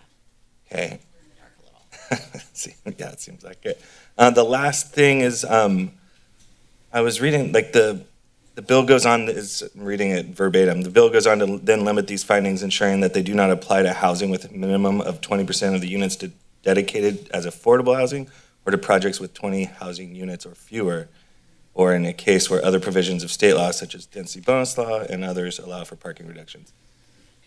Okay. we're in the dark a little. See, yeah, it seems like it. Uh, the last thing is, um, I was reading, like, the, the bill goes on, is, I'm reading it verbatim. The bill goes on to then limit these findings, ensuring that they do not apply to housing with a minimum of twenty percent of the units to, dedicated as affordable housing or to projects with twenty housing units or fewer, or in a case where other provisions of state law, such as density bonus law and others, allow for parking reductions.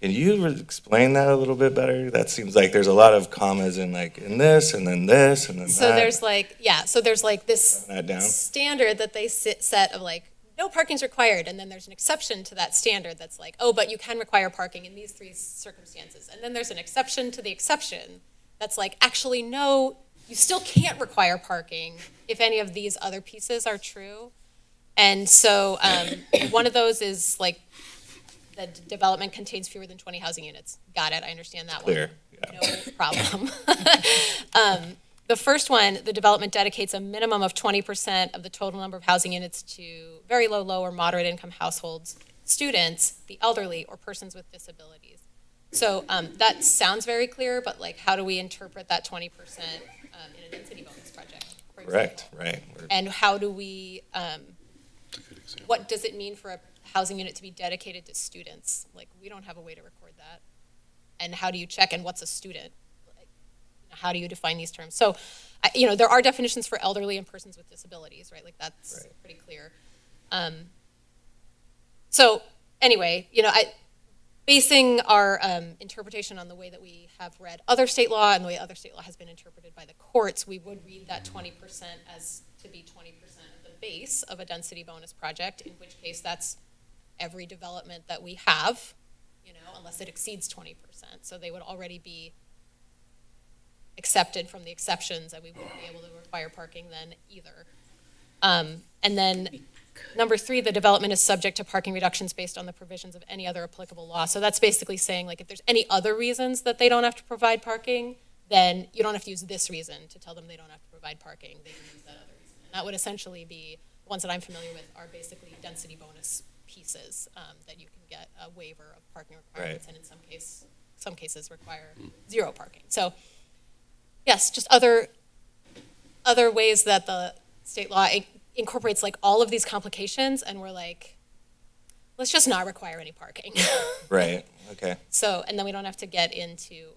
Can you explain that a little bit better? That seems like there's a lot of commas in like, in this, and then this, and then that. So there's like, yeah, so there's like this That down? standard that they sit, set of like, no parking's required, and then there's an exception to that standard that's like, oh, but you can require parking in these three circumstances. And then there's an exception to the exception that's like, actually, no, you still can't require parking if any of these other pieces are true. And so, um, one of those is like, the development contains fewer than twenty housing units. Got it, I understand that one Clear, yeah. no problem. Um, The first one, the development dedicates a minimum of twenty percent of the total number of housing units to very low, low, or moderate income households, students, the elderly, or persons with disabilities. So um, that sounds very clear, but like, how do we interpret that twenty percent um, in a density bonus project? Correct, right. We're- And how do we, um, That's a good example. what does it mean for a housing unit to be dedicated to students? Like, we don't have a way to record that. And how do you check, and what's a student? How do you define these terms? So, I- you know, there are definitions for elderly and persons with disabilities, right? Like, that's Right. pretty clear. Um, So, anyway, you know, I, basing our um, interpretation on the way that we have read other state law and the way other state law has been interpreted by the courts, we would read that twenty percent as to be twenty percent of the base of a density bonus project, in which case that's every development that we have, you know, unless it exceeds twenty percent. So they would already be accepted from the exceptions, and we wouldn't be able to require parking then either. Um, and then Number three, the development is subject to parking reductions based on the provisions of any other applicable law. So that's basically saying, like, if there's any other reasons that they don't have to provide parking, then you don't have to use this reason to tell them they don't have to provide parking. They can use that other reason. And that would essentially be, the ones that I'm familiar with are basically density bonus pieces, um, that you can get a waiver of parking requirements, and in some case, some cases require zero parking. So, yes, just other, other ways that the state law in- incorporates like all of these complications, and we're like, let's just not require any parking. Right, okay. So, and then we don't have to get into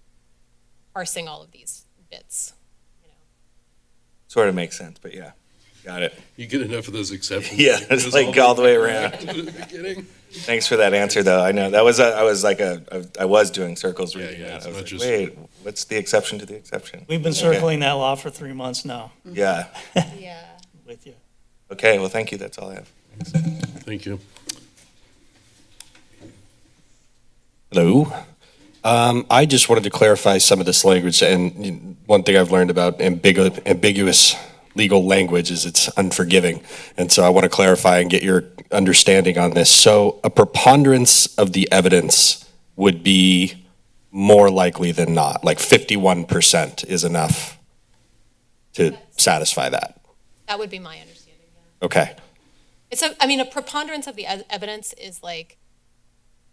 parsing all of these bits, you know. Sort of makes sense, but yeah, got it. You get enough of those exceptions. Yeah, it's goes like all the way around. back to the beginning. Thanks for that answer, though. I know, that was, a- I was like a, I was doing circles Yeah, reading yeah, that. it's I was not like, just- wait, what's the exception to the exception? We've been Okay. circling that law for three months now Yeah, Yeah. with you. okay, well, thank you, that's all I have. Thank you. Hello. Um, I just wanted to clarify some of this language, and you know, one thing I've learned about ambigu- ambiguous legal language is it's unforgiving. And so I want to clarify and get your understanding on this. So a preponderance of the evidence would be more likely than not, like 51% is enough to satisfy that. That would be my understanding, Okay, It's a, I mean, a preponderance of the evidence is like,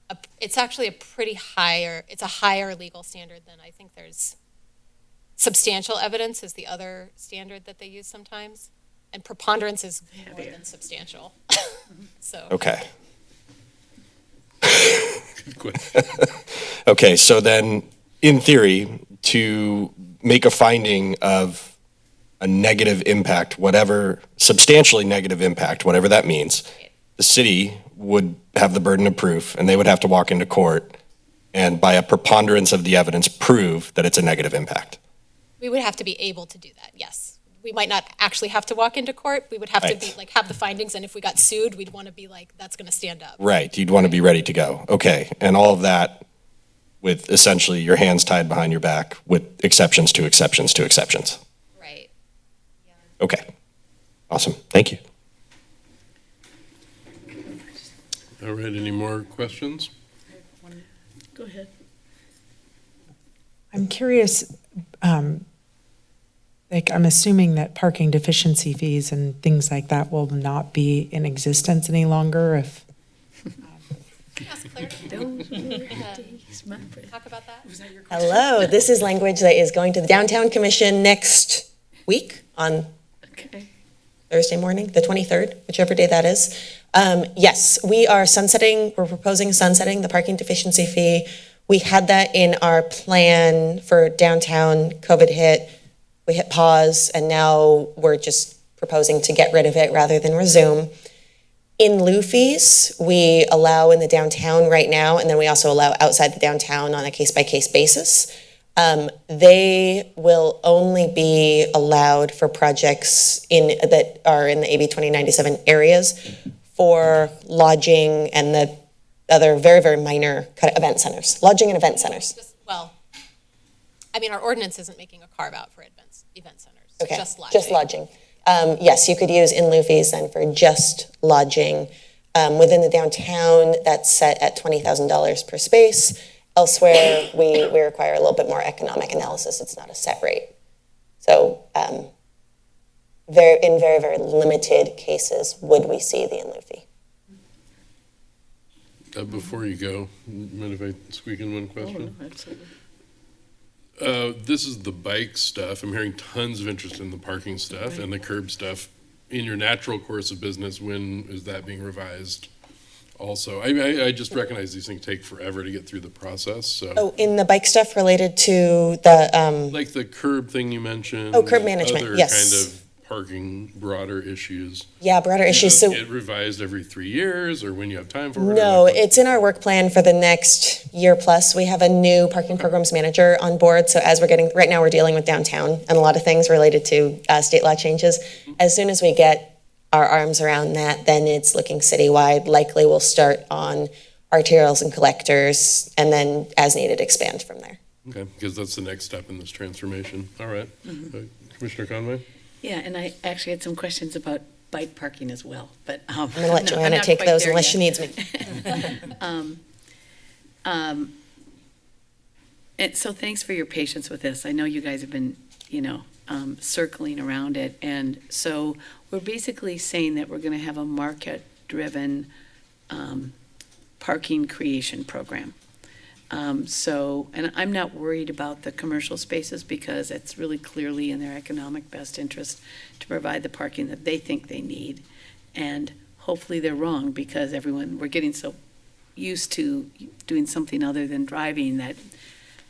a, it's actually a pretty higher, it's a higher legal standard than I think there's. Substantial evidence is the other standard that they use sometimes, and preponderance is more than substantial. So. okay. Okay, so then, in theory, to make a finding of a negative impact, whatever, substantially negative impact, whatever that means, the city would have the burden of proof, and they would have to walk into court and by a preponderance of the evidence, prove that it's a negative impact. We would have to be able to do that, yes. We might not actually have to walk into court. We would have to be, like, have the findings, and if we got sued, we'd want to be like, that's going to stand up. Right, you'd want to be ready to go. Okay, and all of that with essentially your hands tied behind your back with exceptions to exceptions to exceptions. Right. Okay, awesome, thank you. All right, any more questions? Go ahead. I'm curious, um, like, I'm assuming that parking deficiency fees and things like that will not be in existence any longer if. Hello, this is language that is going to the Downtown Commission next week on Okay. Thursday morning, the 23rd, whichever day that is. Um, Yes, we are sunsetting, we're proposing sunsetting the parking deficiency fee. We had that in our plan for downtown, COVID hit, we hit pause, and now we're just proposing to get rid of it rather than resume. In lieu we allow in the downtown right now, and then we also allow outside the downtown on a case-by-case basis. Um, they will only be allowed for projects in, that are in the AB 2097 areas for lodging and the other very, very minor kind of event centers, lodging and event centers. Just- Well, I mean, our ordinance isn't making a carve-out for events, event centers, Okay, just lodging. Just lodging. Um, yes, you could use in lieu fees then for just lodging. Um, within the downtown, that's set at twenty thousand dollars per space. Elsewhere, we, we require a little bit more economic analysis. It's not a set rate. So, um, very, in very, very limited cases would we see the in lieu fee. Uh, before you go, mind if I squeak in one question? no, absolutely. Uh, this is the bike stuff. I'm hearing tons of interest in the parking stuff and the curb stuff. In your natural course of business, when is that being revised? Also, I, I, I just recognize these things take forever to get through the process, so. Oh, in the bike stuff related to the, um, Like the curb thing you mentioned. Oh, curb management, Other yes. kind of parking broader issues. yeah, broader issues. So. Get revised every three years or when you have time for it? No, like- it's in our work plan for the next year plus. We have a new parking programs manager on board. So as we're getting, right now, we're dealing with downtown and a lot of things related to uh, state law changes. As soon as we get our arms around that, then it's looking citywide. Likely we'll start on arterials and collectors and then as needed expand from there. Okay, because that's the next step in this transformation. All right. Mm-hmm. Uh, Commissioner Conway? Yeah, and I actually had some questions about bike parking as well, but. um, I'm going to let Joanna take those unless she needs me. Um, um, And so thanks for your patience with this. I know you guys have been, you know, um, circling around it. And so we're basically saying that we're going to have a market-driven um, parking creation program. Um, So, and I'm not worried about the commercial spaces because it's really clearly in their economic best interest to provide the parking that they think they need. And hopefully they're wrong because everyone, we're getting so used to doing something other than driving that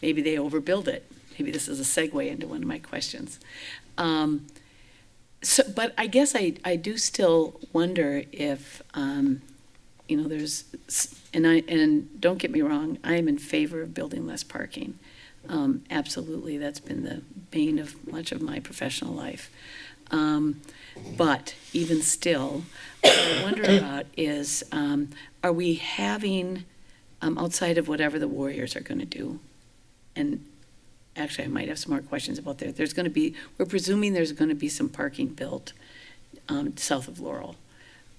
maybe they overbuild it. Maybe this is a segue into one of my questions. Um, so, but I guess I, I do still wonder if, um, you know, there's, and I, and don't get me wrong, I am in favor of building less parking. Um, absolutely, that's been the bane of much of my professional life. Um, but even still, what I wonder about is, um, are we having, um, outside of whatever the Warriors are gonna do? And actually, I might have some more questions about that. There's gonna be, we're presuming there's gonna be some parking built, um, south of Laurel.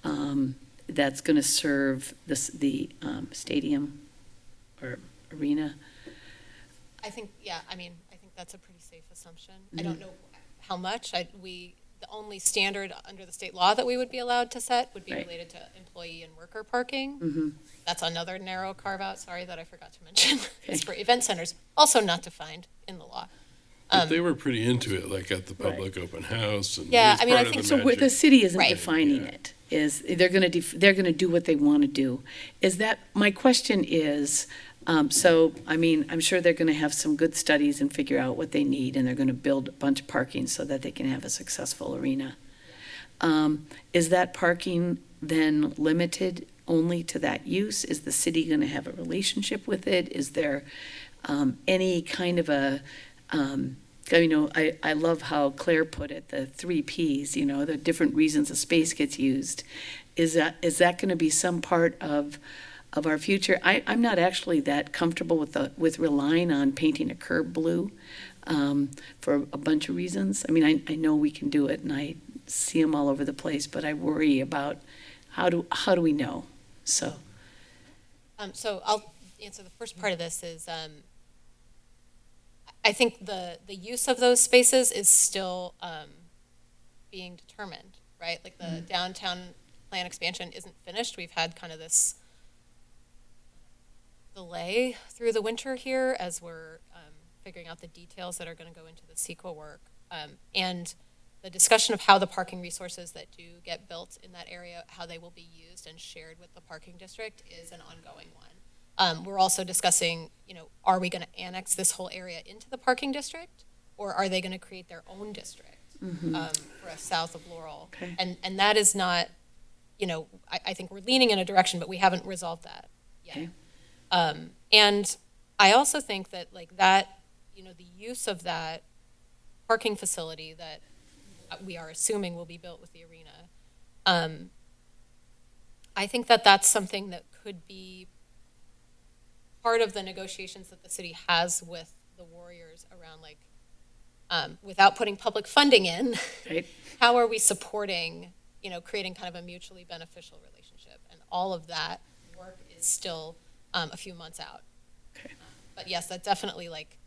Um, that's gonna serve this, the, um, stadium or arena. I think, yeah, I mean, I think that's a pretty safe assumption. I don't know how much, I, we, the only standard under the state law that we would be allowed to set would be Right. related to employee and worker parking. Mhm. That's another narrow carve-out, sorry that I forgot to mention. It's for event centers, also not defined in the law. But Um, they were pretty into it, like at the public open house and. Yeah, was I mean, I part of think the So where the magic. city isn't Right. defining Yeah. it, is, they're gonna, def- they're gonna do what they wanna do. Is that, my question is, um, so, I mean, I'm sure they're gonna have some good studies and figure out what they need, and they're gonna build a bunch of parking so that they can have a successful arena. Um, is that parking then limited only to that use? Is the city gonna have a relationship with it? Is there, um, any kind of a, um, you know, I, I love how Claire put it, the three Ps, you know, the different reasons a space gets used. Is that, is that gonna be some part of, of our future? I, I'm not actually that comfortable with the, with relying on painting a curb blue, um, for a bunch of reasons. I mean, I, I know we can do it and I see them all over the place, but I worry about how do, how do we know? So, Um, so I'll answer the first part of this is, um, I think the, the use of those spaces is still, um, being determined, right? Like the downtown plan expansion isn't finished. We've had kind of this delay through the winter here as we're, um, figuring out the details that are gonna go into the CEQA work. Um, and the discussion of how the parking resources that do get built in that area, how they will be used and shared with the parking district is an ongoing one. Um, we're also discussing, you know, are we gonna annex this whole area into the parking district? Or are they gonna create their own district, um, for us south of Laurel? Okay. And, and that is not, you know, I, I think we're leaning in a direction, but we haven't resolved that yet. Okay. Um, and I also think that like that, you know, the use of that parking facility that we are assuming will be built with the arena, um, I think that that's something that could be part of the negotiations that the city has with the Warriors around like, um, without putting public funding in, Right. how are we supporting, you know, creating kind of a mutually beneficial relationship? And all of that work is still um, a few months out. Okay. But yes, that's definitely like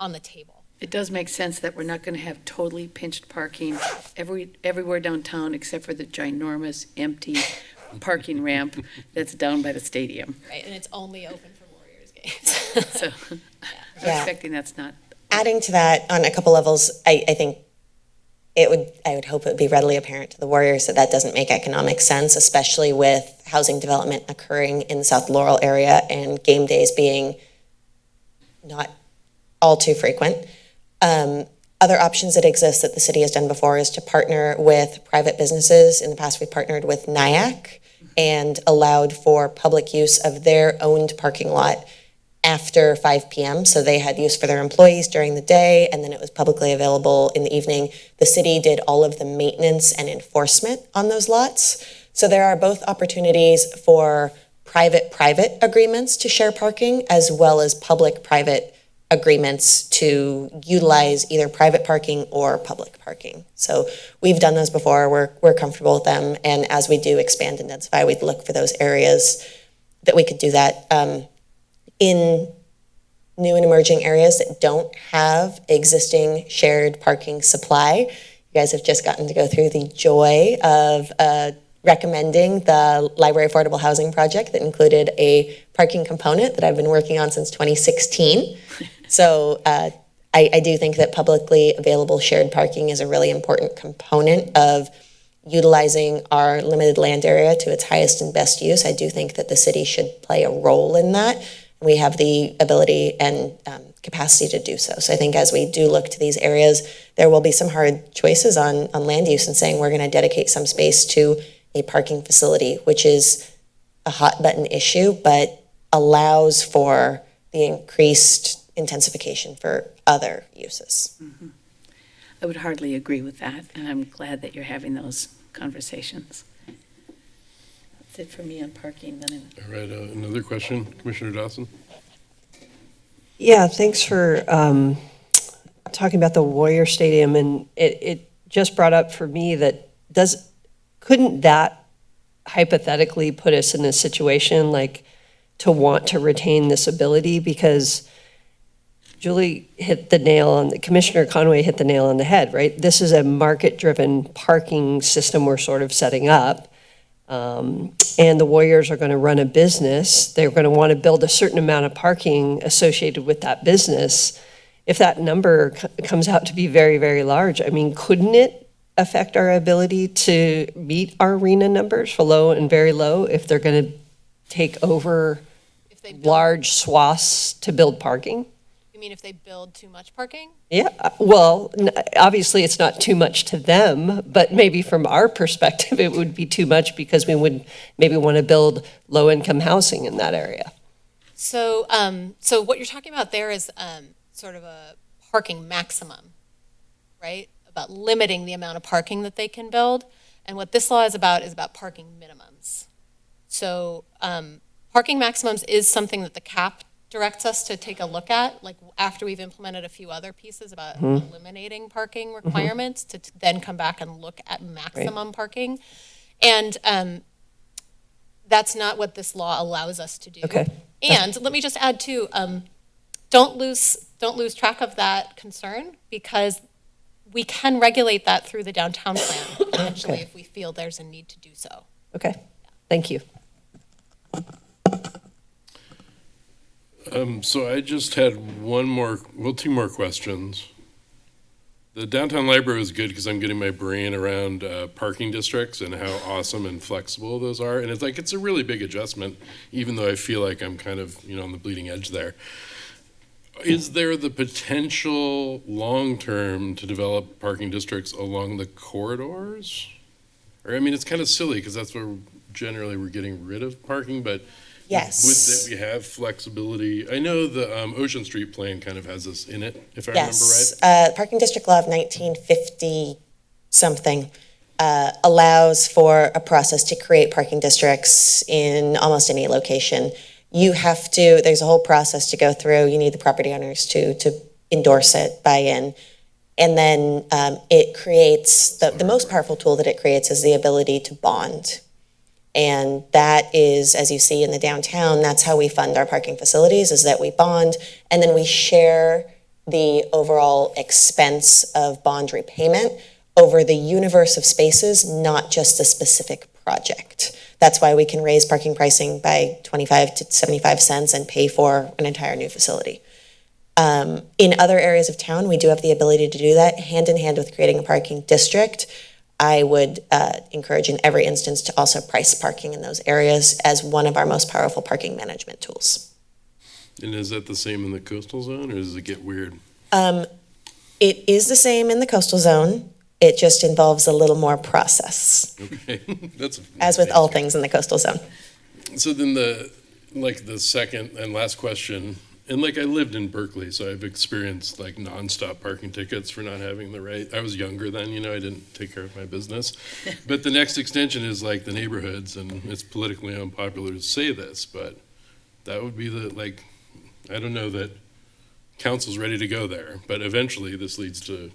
on the table. It does make sense that we're not gonna have totally pinched parking every, everywhere downtown except for the ginormous empty parking ramp that's down by the stadium. Right, and it's only open for Warriors games. So I'm Yeah. expecting that's not, Adding to that on a couple levels, I, I think it would, I would hope it would be readily apparent to the Warriors that that doesn't make economic sense, especially with housing development occurring in the South Laurel area and game days being not all too frequent. Um, other options that exist that the city has done before is to partner with private businesses. In the past, we partnered with NIAC and allowed for public use of their owned parking lot after 5 p.m. So they had use for their employees during the day, and then it was publicly available in the evening. The city did all of the maintenance and enforcement on those lots. So there are both opportunities for private-private agreements to share parking, as well as public-private agreements to utilize either private parking or public parking. So we've done those before, we're, we're comfortable with them, and as we do expand and densify, we'd look for those areas that we could do that. Um, in new and emerging areas that don't have existing shared parking supply, you guys have just gotten to go through the joy of uh, recommending the Library Affordable Housing Project that included a parking component that I've been working on since 2016. So uh, I, I do think that publicly available shared parking is a really important component of utilizing our limited land area to its highest and best use. I do think that the city should play a role in that. We have the ability and um, capacity to do so. So I think as we do look to these areas, there will be some hard choices on, on land use and saying we're going to dedicate some space to a parking facility, which is a hot button issue, but allows for the increased intensification for other uses. I would hardly agree with that, and I'm glad that you're having those conversations. That's it for me on parking, then All right, uh, another question, Commissioner Dawson? Yeah, thanks for um, talking about the Warrior Stadium, and it, it just brought up for me that does, couldn't that hypothetically put us in a situation like to want to retain this ability? Because Julie hit the nail on, the Commissioner Conway hit the nail on the head, right? This is a market-driven parking system we're sort of setting up. Um, And the Warriors are going to run a business. They're going to want to build a certain amount of parking associated with that business. If that number c- comes out to be very, very large, I mean, couldn't it affect our ability to meet our RHNA numbers for low and very low if they're going to take over If they large swaths to build parking? Mean if they build too much parking? Yeah, uh, well, n- obviously, it's not too much to them, but maybe from our perspective, it would be too much because we would maybe want to build low-income housing in that area. So, um, so what you're talking about there is, um, sort of a parking maximum, right? About limiting the amount of parking that they can build. And what this law is about is about parking minimums. So, um, parking maximums is something that the CAP directs us to take a look at, like after we've implemented a few other pieces about eliminating parking requirements, to then come back and look at maximum parking. And, um, that's not what this law allows us to do. Okay. And let me just add too, um, don't lose, don't lose track of that concern because we can regulate that through the downtown plan potentially Okay. if we feel there's a need to do so. Okay, thank you. Um, so I just had one more, well, two more questions. The downtown library was good because I'm getting my brain around uh, parking districts and how awesome and flexible those are. And it's like, it's a really big adjustment, even though I feel like I'm kind of, you know, on the bleeding edge there. Is there the potential long-term to develop parking districts along the corridors? Or, I mean, it's kind of silly because that's where generally we're getting rid of parking, but Yes. would that we have flexibility? I know the um, Ocean Street plan kind of has this in it, if I remember right. Yes, uh, Parking District Law of 1950-something uh, allows for a process to create parking districts in almost any location. You have to, there's a whole process to go through. You need the property owners to, to endorse it, buy in. And then um, it creates, the, the most powerful tool that it creates is the ability to bond. And that is, as you see in the downtown, that's how we fund our parking facilities, is that we bond, and then we share the overall expense of bond repayment over the universe of spaces, not just a specific project. That's why we can raise parking pricing by 25 to 75 cents and pay for an entire new facility. Um, in other areas of town, we do have the ability to do that hand in hand with creating a parking district. I would uh, encourage in every instance to also price parking in those areas as one of our most powerful parking management tools. And is that the same in the coastal zone, or does it get weird? Um, it is the same in the coastal zone. It just involves a little more process, Okay, that's. as with all things in the coastal zone. So then the, like, the second and last question, and like, I lived in Berkeley, so I've experienced like nonstop parking tickets for not having the right, I was younger then, you know, I didn't take care of my business. But the next extension is like the neighborhoods, and it's politically unpopular to say this, but that would be the, like, I don't know that council's ready to go there, but eventually this leads to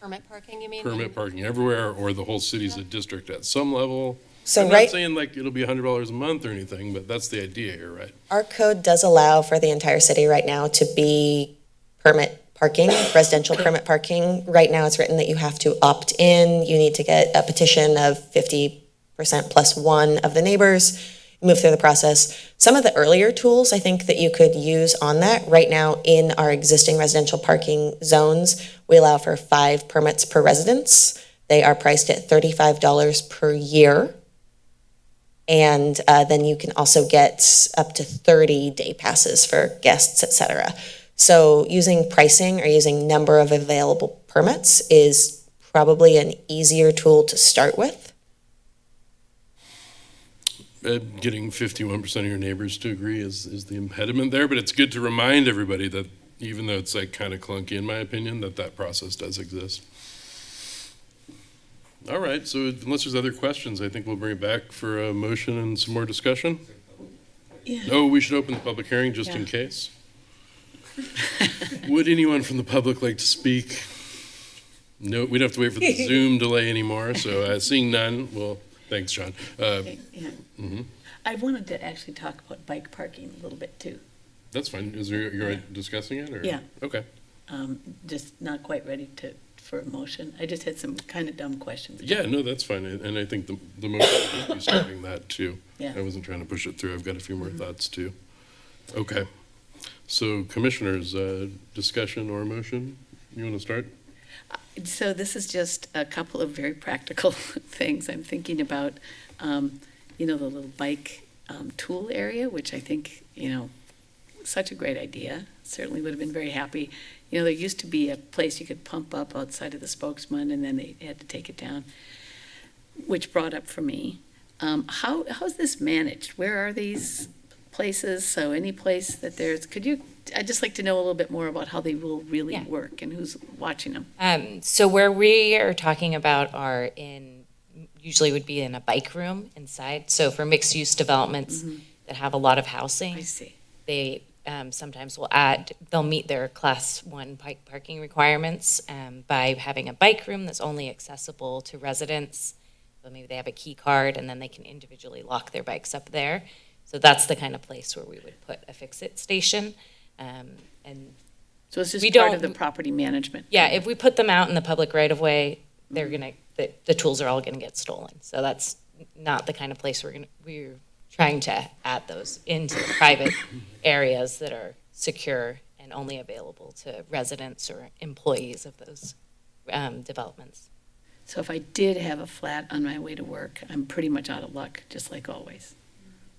Permit parking, you mean? permit parking everywhere, or the whole city's a district at some level. So I'm right, not saying like it'll be hundred dollars a month or anything, but that's the idea here, right? our code does allow for the entire city right now to be permit parking, residential permit parking. Right now, it's written that you have to opt in, you need to get a petition of fifty percent plus one of the neighbors, move through the process. Some of the earlier tools, I think that you could use on that, right now in our existing residential parking zones, we allow for five permits per residence. They are priced at thirty-five dollars per year. And uh, then you can also get up to 30 day passes for guests, et cetera. So using pricing or using number of available permits is probably an easier tool to start with. Uh, Getting fifty-one percent of your neighbors to agree is, is the impediment there, but it's good to remind everybody that even though it's like kind of clunky in my opinion, that that process does exist. All right, so unless there's other questions, I think we'll bring it back for a motion and some more discussion. Yeah. Oh, we should open the public hearing just in case. Would anyone from the public like to speak? No, we don't have to wait for the Zoom delay anymore, so uh, seeing none, well, thanks, John. Uh, Yeah. mhm. I wanted to actually talk about bike parking a little bit too. That's fine. Is there, you're discussing it or? Yeah. Okay. Um, just not quite ready to, for a motion. I just had some kind of dumb questions. Yeah, no, that's fine. And and I think the, the motion would be starting that too. Yeah. I wasn't trying to push it through. I've got a few more thoughts too. Okay. So commissioners, uh, discussion or motion? You want to start? So this is just a couple of very practical things I'm thinking about. Um, you know, the little bike um, tool area, which I think, you know, such a great idea. Certainly would have been very happy. You know, there used to be a place you could pump up outside of the Spokesman and then they had to take it down, which brought up for me. Um, how, how's this managed? Where are these places? So any place that there's, could you, I'd just like to know a little bit more about how they will really Yeah. work and who's watching them. Um, so where we are talking about are in, usually would be in a bike room inside. So for mixed-use developments that have a lot of housing. I see. they um, sometimes will add, they'll meet their class one bike parking requirements um, by having a bike room that's only accessible to residents. So maybe they have a key card and then they can individually lock their bikes up there. So that's the kind of place where we would put a fix-it station. Um, and So it's just We part of the property management? yeah, if we put them out in the public right of way, they're gonna, the, the tools are all gonna get stolen. So that's not the kind of place we're gonna, we're trying to add those into private areas that are secure and only available to residents or employees of those, um, developments. So if I did have a flat on my way to work, I'm pretty much out of luck, just like always.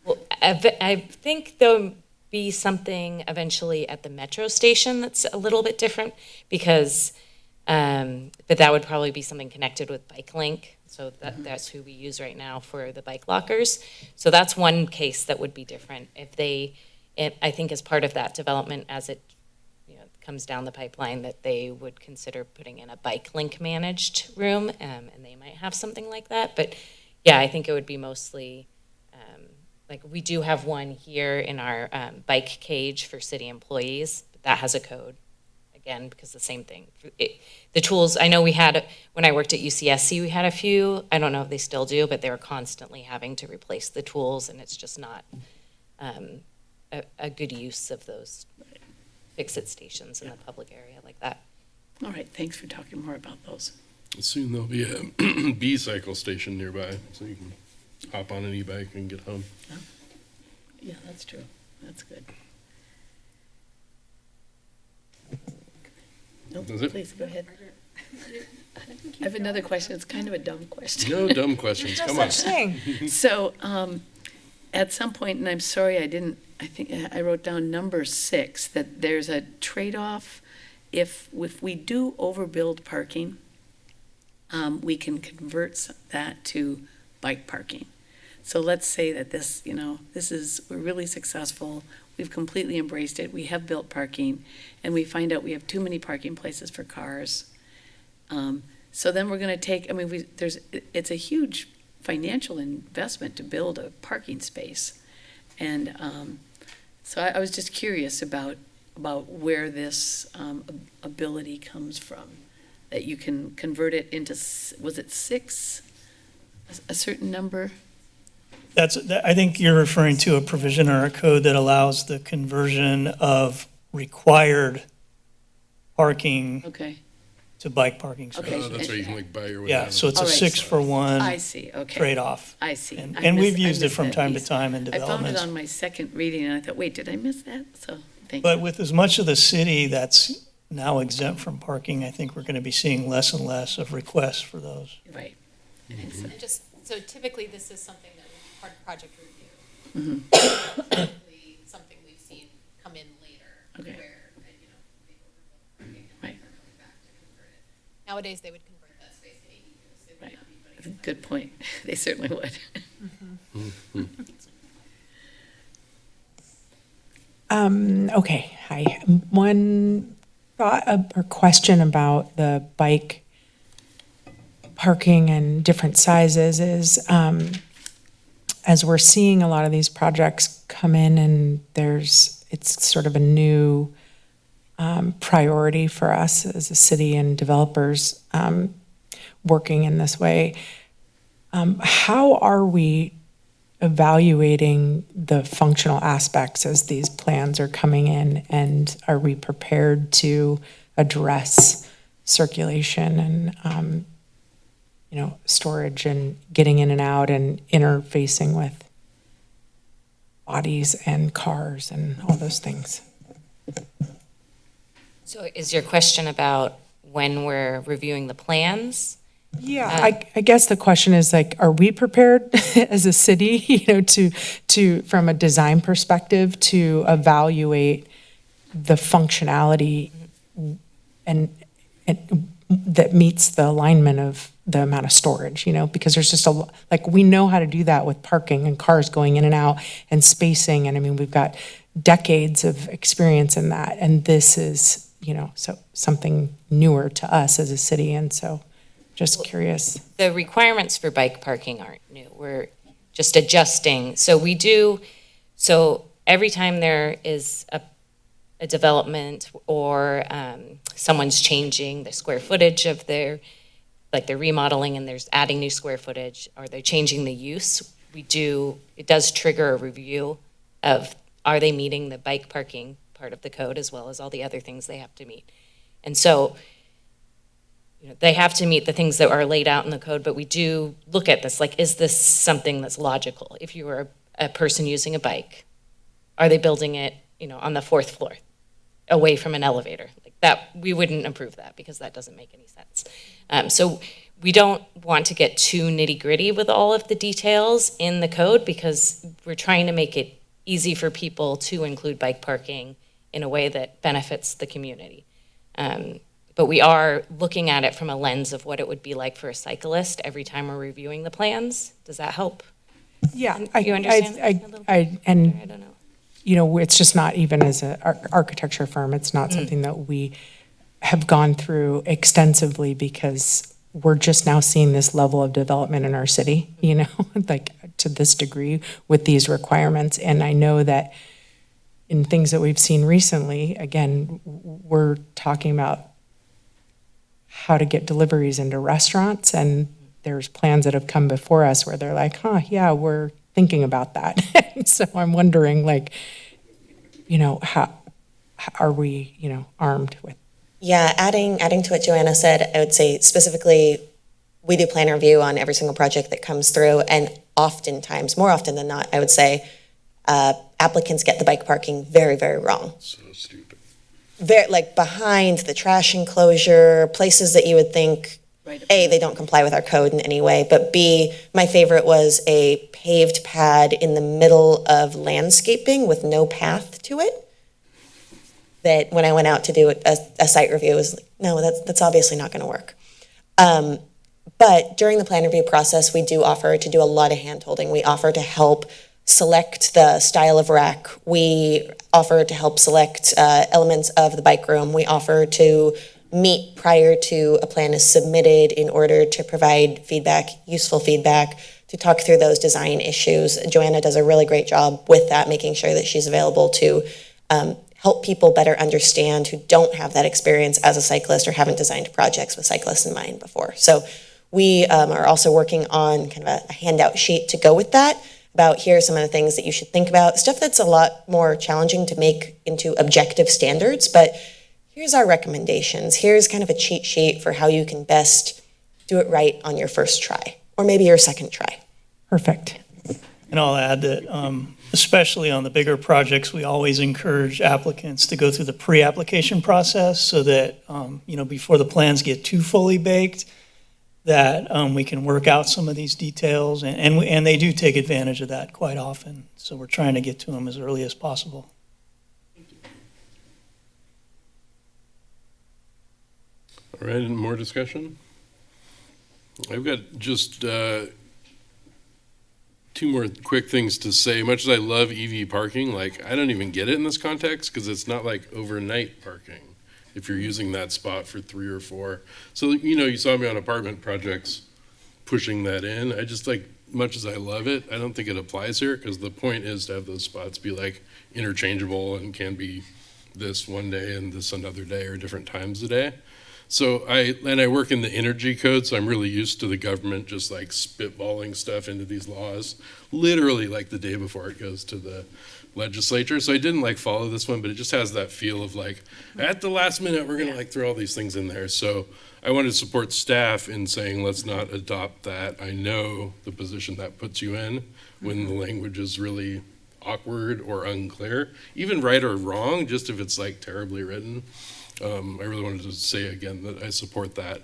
Well, I, I think there'll be something eventually at the metro station that's a little bit different because, um, but that would probably be something connected with Bike Link. So that, that's who we use right now for the bike lockers. So that's one case that would be different. If they, it, I think as part of that development, as it, you know, comes down the pipeline, that they would consider putting in a Bike Link managed room, um, and they might have something like that. But yeah, I think it would be mostly, um, like, we do have one here in our um, bike cage for city employees, but that has a code, again, because the same thing. It- The tools, I know we had, when I worked at UCSC, we had a few, I don't know if they still do, but they were constantly having to replace the tools, and it's just not um, a, a good use of those fix-it stations in the public area like that. All right, thanks for talking more about those. Soon there'll be a B-cycle station nearby, so you can hop on an e-bike and get home. Yeah, that's true. That's good. Nope, Does it? please, go ahead. I have another question. It's kind of a dumb question. No dumb questions, come on. So, um, at some point, and I'm sorry I didn't, I think I wrote down number six, that there's a trade-off. If, if we do overbuild parking, um, we can convert s- that to bike parking. So let's say that this, you know, this is, we're really successful, we've completely embraced it, we have built parking, and we find out we have too many parking places for cars. Um, so then we're gonna take, I mean, we, there's, it's a huge financial investment to build a parking space. And, um, so I, I was just curious about, about where this, um, ability comes from. That you can convert it into, was it six? A certain number? That's, that- I think you're referring to a provision or a code that allows the conversion of required parking Okay, to bike parking Okay. spaces. Oh, that's right, you can like buy your way Yeah, down. so it's a All right. six for I one see, okay. trade-off. I see. And, I and missed- we've I used it missed from that time to piece. time in I found it developments. on my second reading, and I thought, wait, did I miss that? So, thank you. But with as much of the city that's now exempt from parking, I think we're going to be seeing less and less of requests for those. Right. Mm-hmm. And just, so typically this is something that would be part of project review. Mm-hmm. Something we've seen come in later. Okay. Where, uh, you know, they overbuilt Right. back to convert it. Nowadays, they would convert that space to ADU, so they would Right. not be That's a good point. They certainly would. Um, okay, hi. One thought uh, or question about the bike parking and different sizes is, um, as we're seeing a lot of these projects come in and there's, it's sort of a new um, priority for us as a city and developers um, working in this way. Um, how are we evaluating the functional aspects as these plans are coming in? And are we prepared to address circulation and, um, you know, storage and getting in and out and interfacing with bodies and cars and all those things? So is your question about when we're reviewing the plans? Yeah, uh, I, I guess the question is like, are we prepared as a city, you know, to, to, from a design perspective, to evaluate the functionality and, and that meets the alignment of the amount of storage, you know, because there's just a, like, we know how to do that with parking and cars going in and out and spacing, and I mean, we've got decades of experience in that, and this is, you know, so, something newer to us as a city, and so, just curious. The requirements for bike parking aren't new. We're just adjusting. So we do, so every time there is a, a development or um, someone's changing the square footage of their, like they're remodeling and there's adding new square footage, or they're changing the use, we do, it does trigger a review of, are they meeting the bike parking part of the code as well as all the other things they have to meet? And so you know, they have to meet the things that are laid out in the code, but we do look at this, like, is this something that's logical? If you were a, a person using a bike, are they building it, you know, on the fourth floor, away from an elevator? Like that, we wouldn't approve that because that doesn't make any sense. Um, so we don't want to get too nitty gritty with all of the details in the code because we're trying to make it easy for people to include bike parking in a way that benefits the community. Um, but we are looking at it from a lens of what it would be like for a cyclist every time we're reviewing the plans. Does that help? Yeah. You understand I, a little I, I, and I don't know. you know, it's just not even as an architecture firm, it's Mm. not something that we have gone through extensively because we're just now seeing this level of development in our city, you know, like to this degree with these requirements. And I know that in things that we've seen recently, again, we're talking about how to get deliveries into restaurants and there's plans that have come before us where they're like, huh, yeah, we're thinking about that. so I'm wondering, like, you know, how, are we, you know, armed with? Yeah, adding, adding to what Joanna said, I would say specifically, we do plan review on every single project that comes through, and oftentimes, more often than not, I would say, uh, applicants get the bike parking very, very wrong. So stupid. Very, like behind the trash enclosure, places that you would think, Right. A, they don't comply with our code in any way, but B, my favorite was a paved pad in the middle of landscaping with no path to it. That when I went out to do a, a site review, was like, no, that's, that's obviously not gonna work. Um, but during the plan review process, we do offer to do a lot of hand-holding. We offer to help select the style of rack. We offer to help select uh, elements of the bike room. We offer to meet prior to a plan is submitted in order to provide feedback, useful feedback, to talk through those design issues. Joanna does a really great job with that, making sure that she's available to um, help people better understand who don't have that experience as a cyclist or haven't designed projects with cyclists in mind before. So we um, are also working on kind of a, a handout sheet to go with that about here are some of the things that you should think about, stuff that's a lot more challenging to make into objective standards, but here's our recommendations. Here's kind of a cheat sheet for how you can best do it right on your first try, or maybe your second try. Perfect. And I'll add that, um, especially on the bigger projects, we always encourage applicants to go through the pre-application process so that, um, you know, before the plans get too fully baked, that um, we can work out some of these details, and, and we- and they do take advantage of that quite often. So we're trying to get to them as early as possible. All right, and more discussion? I've got just uh, two more quick things to say. Much as I love EV parking, like, I don't even get it in this context because it's not like overnight parking if you're using that spot for three or four. So, you know, you saw me on apartment projects pushing that in. I just like, much as I love it, I don't think it applies here because the point is to have those spots be like interchangeable and can be this one day and this another day or different times a day. So I, and I work in the energy code, so I'm really used to the government just like spitballing stuff into these laws, literally like the day before it goes to the legislature. So I didn't like follow this one, but it just has that feel of like, at the last minute, we're gonna like throw all these things in there. So I wanted to support staff in saying, let's not adopt that. I know the position that puts you in when mm-hmm. the language is really awkward or unclear, even right or wrong, just if it's like terribly written. Um, I really wanted to say again that I support that.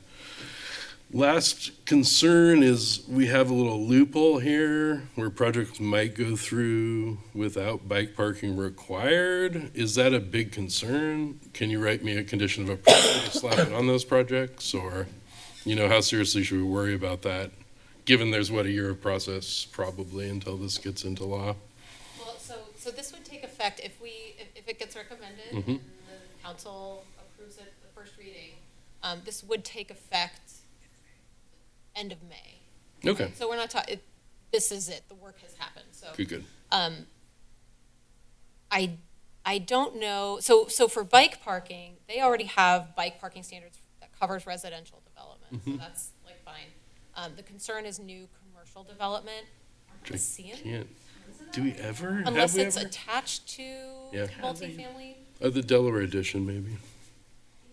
Last concern is we have a little loophole here where projects might go through without bike parking required. Is that a big concern? Can you write me a condition of approval to slap it on those projects? Or, you know, how seriously should we worry about that? Given there's what, a year of process probably until this gets into law? Well, so, so this would take effect if we, if, if it gets recommended Mhm. and the council approves it the first reading, um, this would take effect end of May. Okay, So we're not talking, this is it, the work has happened, so. good, good. Um, I, I don't know, so, so for bike parking, they already have bike parking standards that covers residential development, so Mhm. that's like fine. Um, the concern is new commercial development. Aren't we Which I seeing Can't, do we ever? Have Unless we it's ever? attached to Yeah. multifamily. Uh, the Delaware edition, maybe.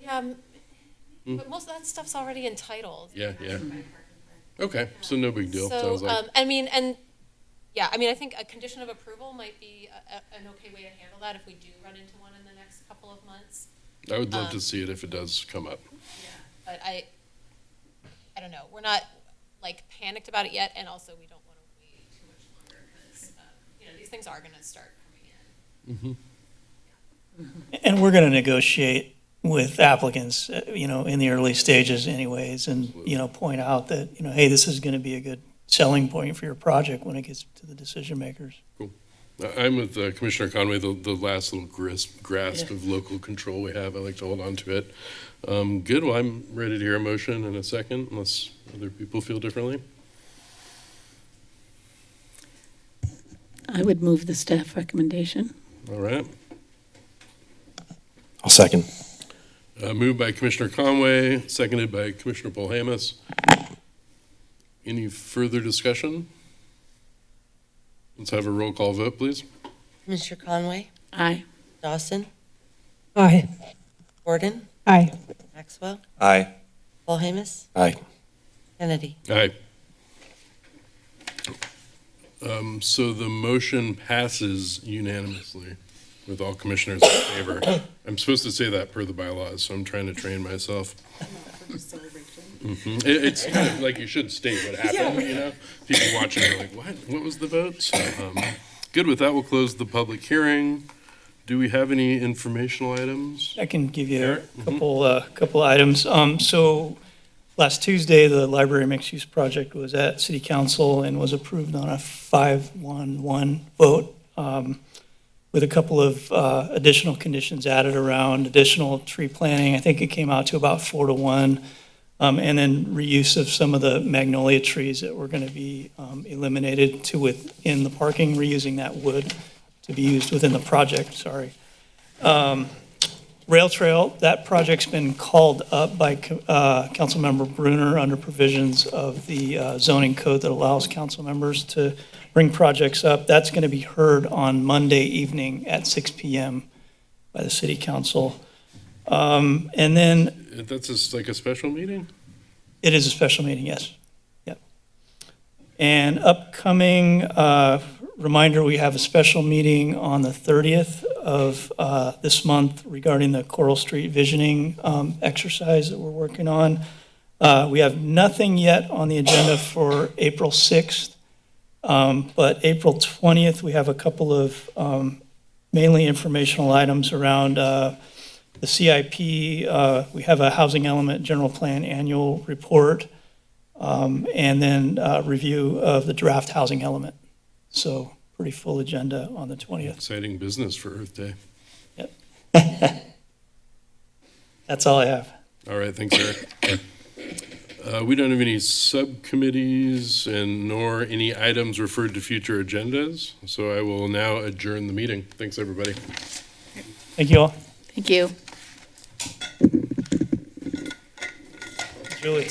Yeah, m-. but most of that stuff's already entitled. Yeah, yeah. Okay, so no big deal, So, sounds like. um, I mean, and, yeah, I mean, I think a condition of approval might be a, a, an okay way to handle that if we do run into one in the next couple of months. I would love um, to see it if it does come up. Yeah. But I, I don't know, we're not like panicked about it yet, and also we don't want to wait too much longer, because, you know, these things are gonna start coming in. And we're going to negotiate with applicants, uh, you know, in the early stages anyways, and, you know, point out that, you know, hey, this is going to be a good selling point for your project when it gets to the decision makers. I- I'm with uh, Commissioner Conway, the, the last little grasp, grasp of local control we have, I like to hold on to it. Um, good, well, I'm ready to hear a motion in a second, unless other people feel differently. I would move the staff recommendation. All right. I'll second. Uh, moved by Commissioner Conway, seconded by Commissioner Polhamus. Any further discussion? Let's have a roll call vote, please. Commissioner Conway, Aye. Dawson, Aye. Gordon, Aye. Maxwell, Aye. Polhamus, Aye. Kennedy. Aye. Um, so the motion passes unanimously with all commissioners in favor. I'm supposed to say that per the bylaws, so I'm trying to train myself. Mhm. It, it's kind of like you should state what happened, you know? People watching are like, what? What was the vote? So, um, good, with that, we'll close the public hearing. Do we have any informational items? I can give you Eric? a couple, uh, couple items. Um, so last Tuesday, the library mixed-use project was at city council and was approved on a five-one-one vote, um, with a couple of, uh, additional conditions added around, additional tree planting. I think it came out to about four to one. Um, and then reuse of some of the magnolia trees that were gonna be, um, eliminated to within the parking, reusing that wood to be used within the project, sorry. Um, Rail Trail, that project's been called up by uh, Councilmember Brunner under provisions of the uh, zoning code that allows council members to bring projects up. That's going to be heard on Monday evening at 6 PM by the city council. Um, And then That's just like a special meeting? it is a special meeting, yes. Yep. And upcoming, uh, reminder, we have a special meeting on the 30th of uh, this month regarding the Coral Street visioning um, exercise that we're working on. Uh, We have nothing yet on the agenda for April 6th, um, but April 20th, we have a couple of um, mainly informational items around uh, the CIP, uh, we have a housing element general plan annual report, um, and then uh, review of the draft housing element. So pretty full agenda on the 20th. Exciting business for Earth Day. Yep. That's all I have. All right, thanks, Eric. Uh, we don't have any subcommittees and nor any items referred to future agendas, so I will now adjourn the meeting. Thanks, everybody. Thank you all. Thank you. Really,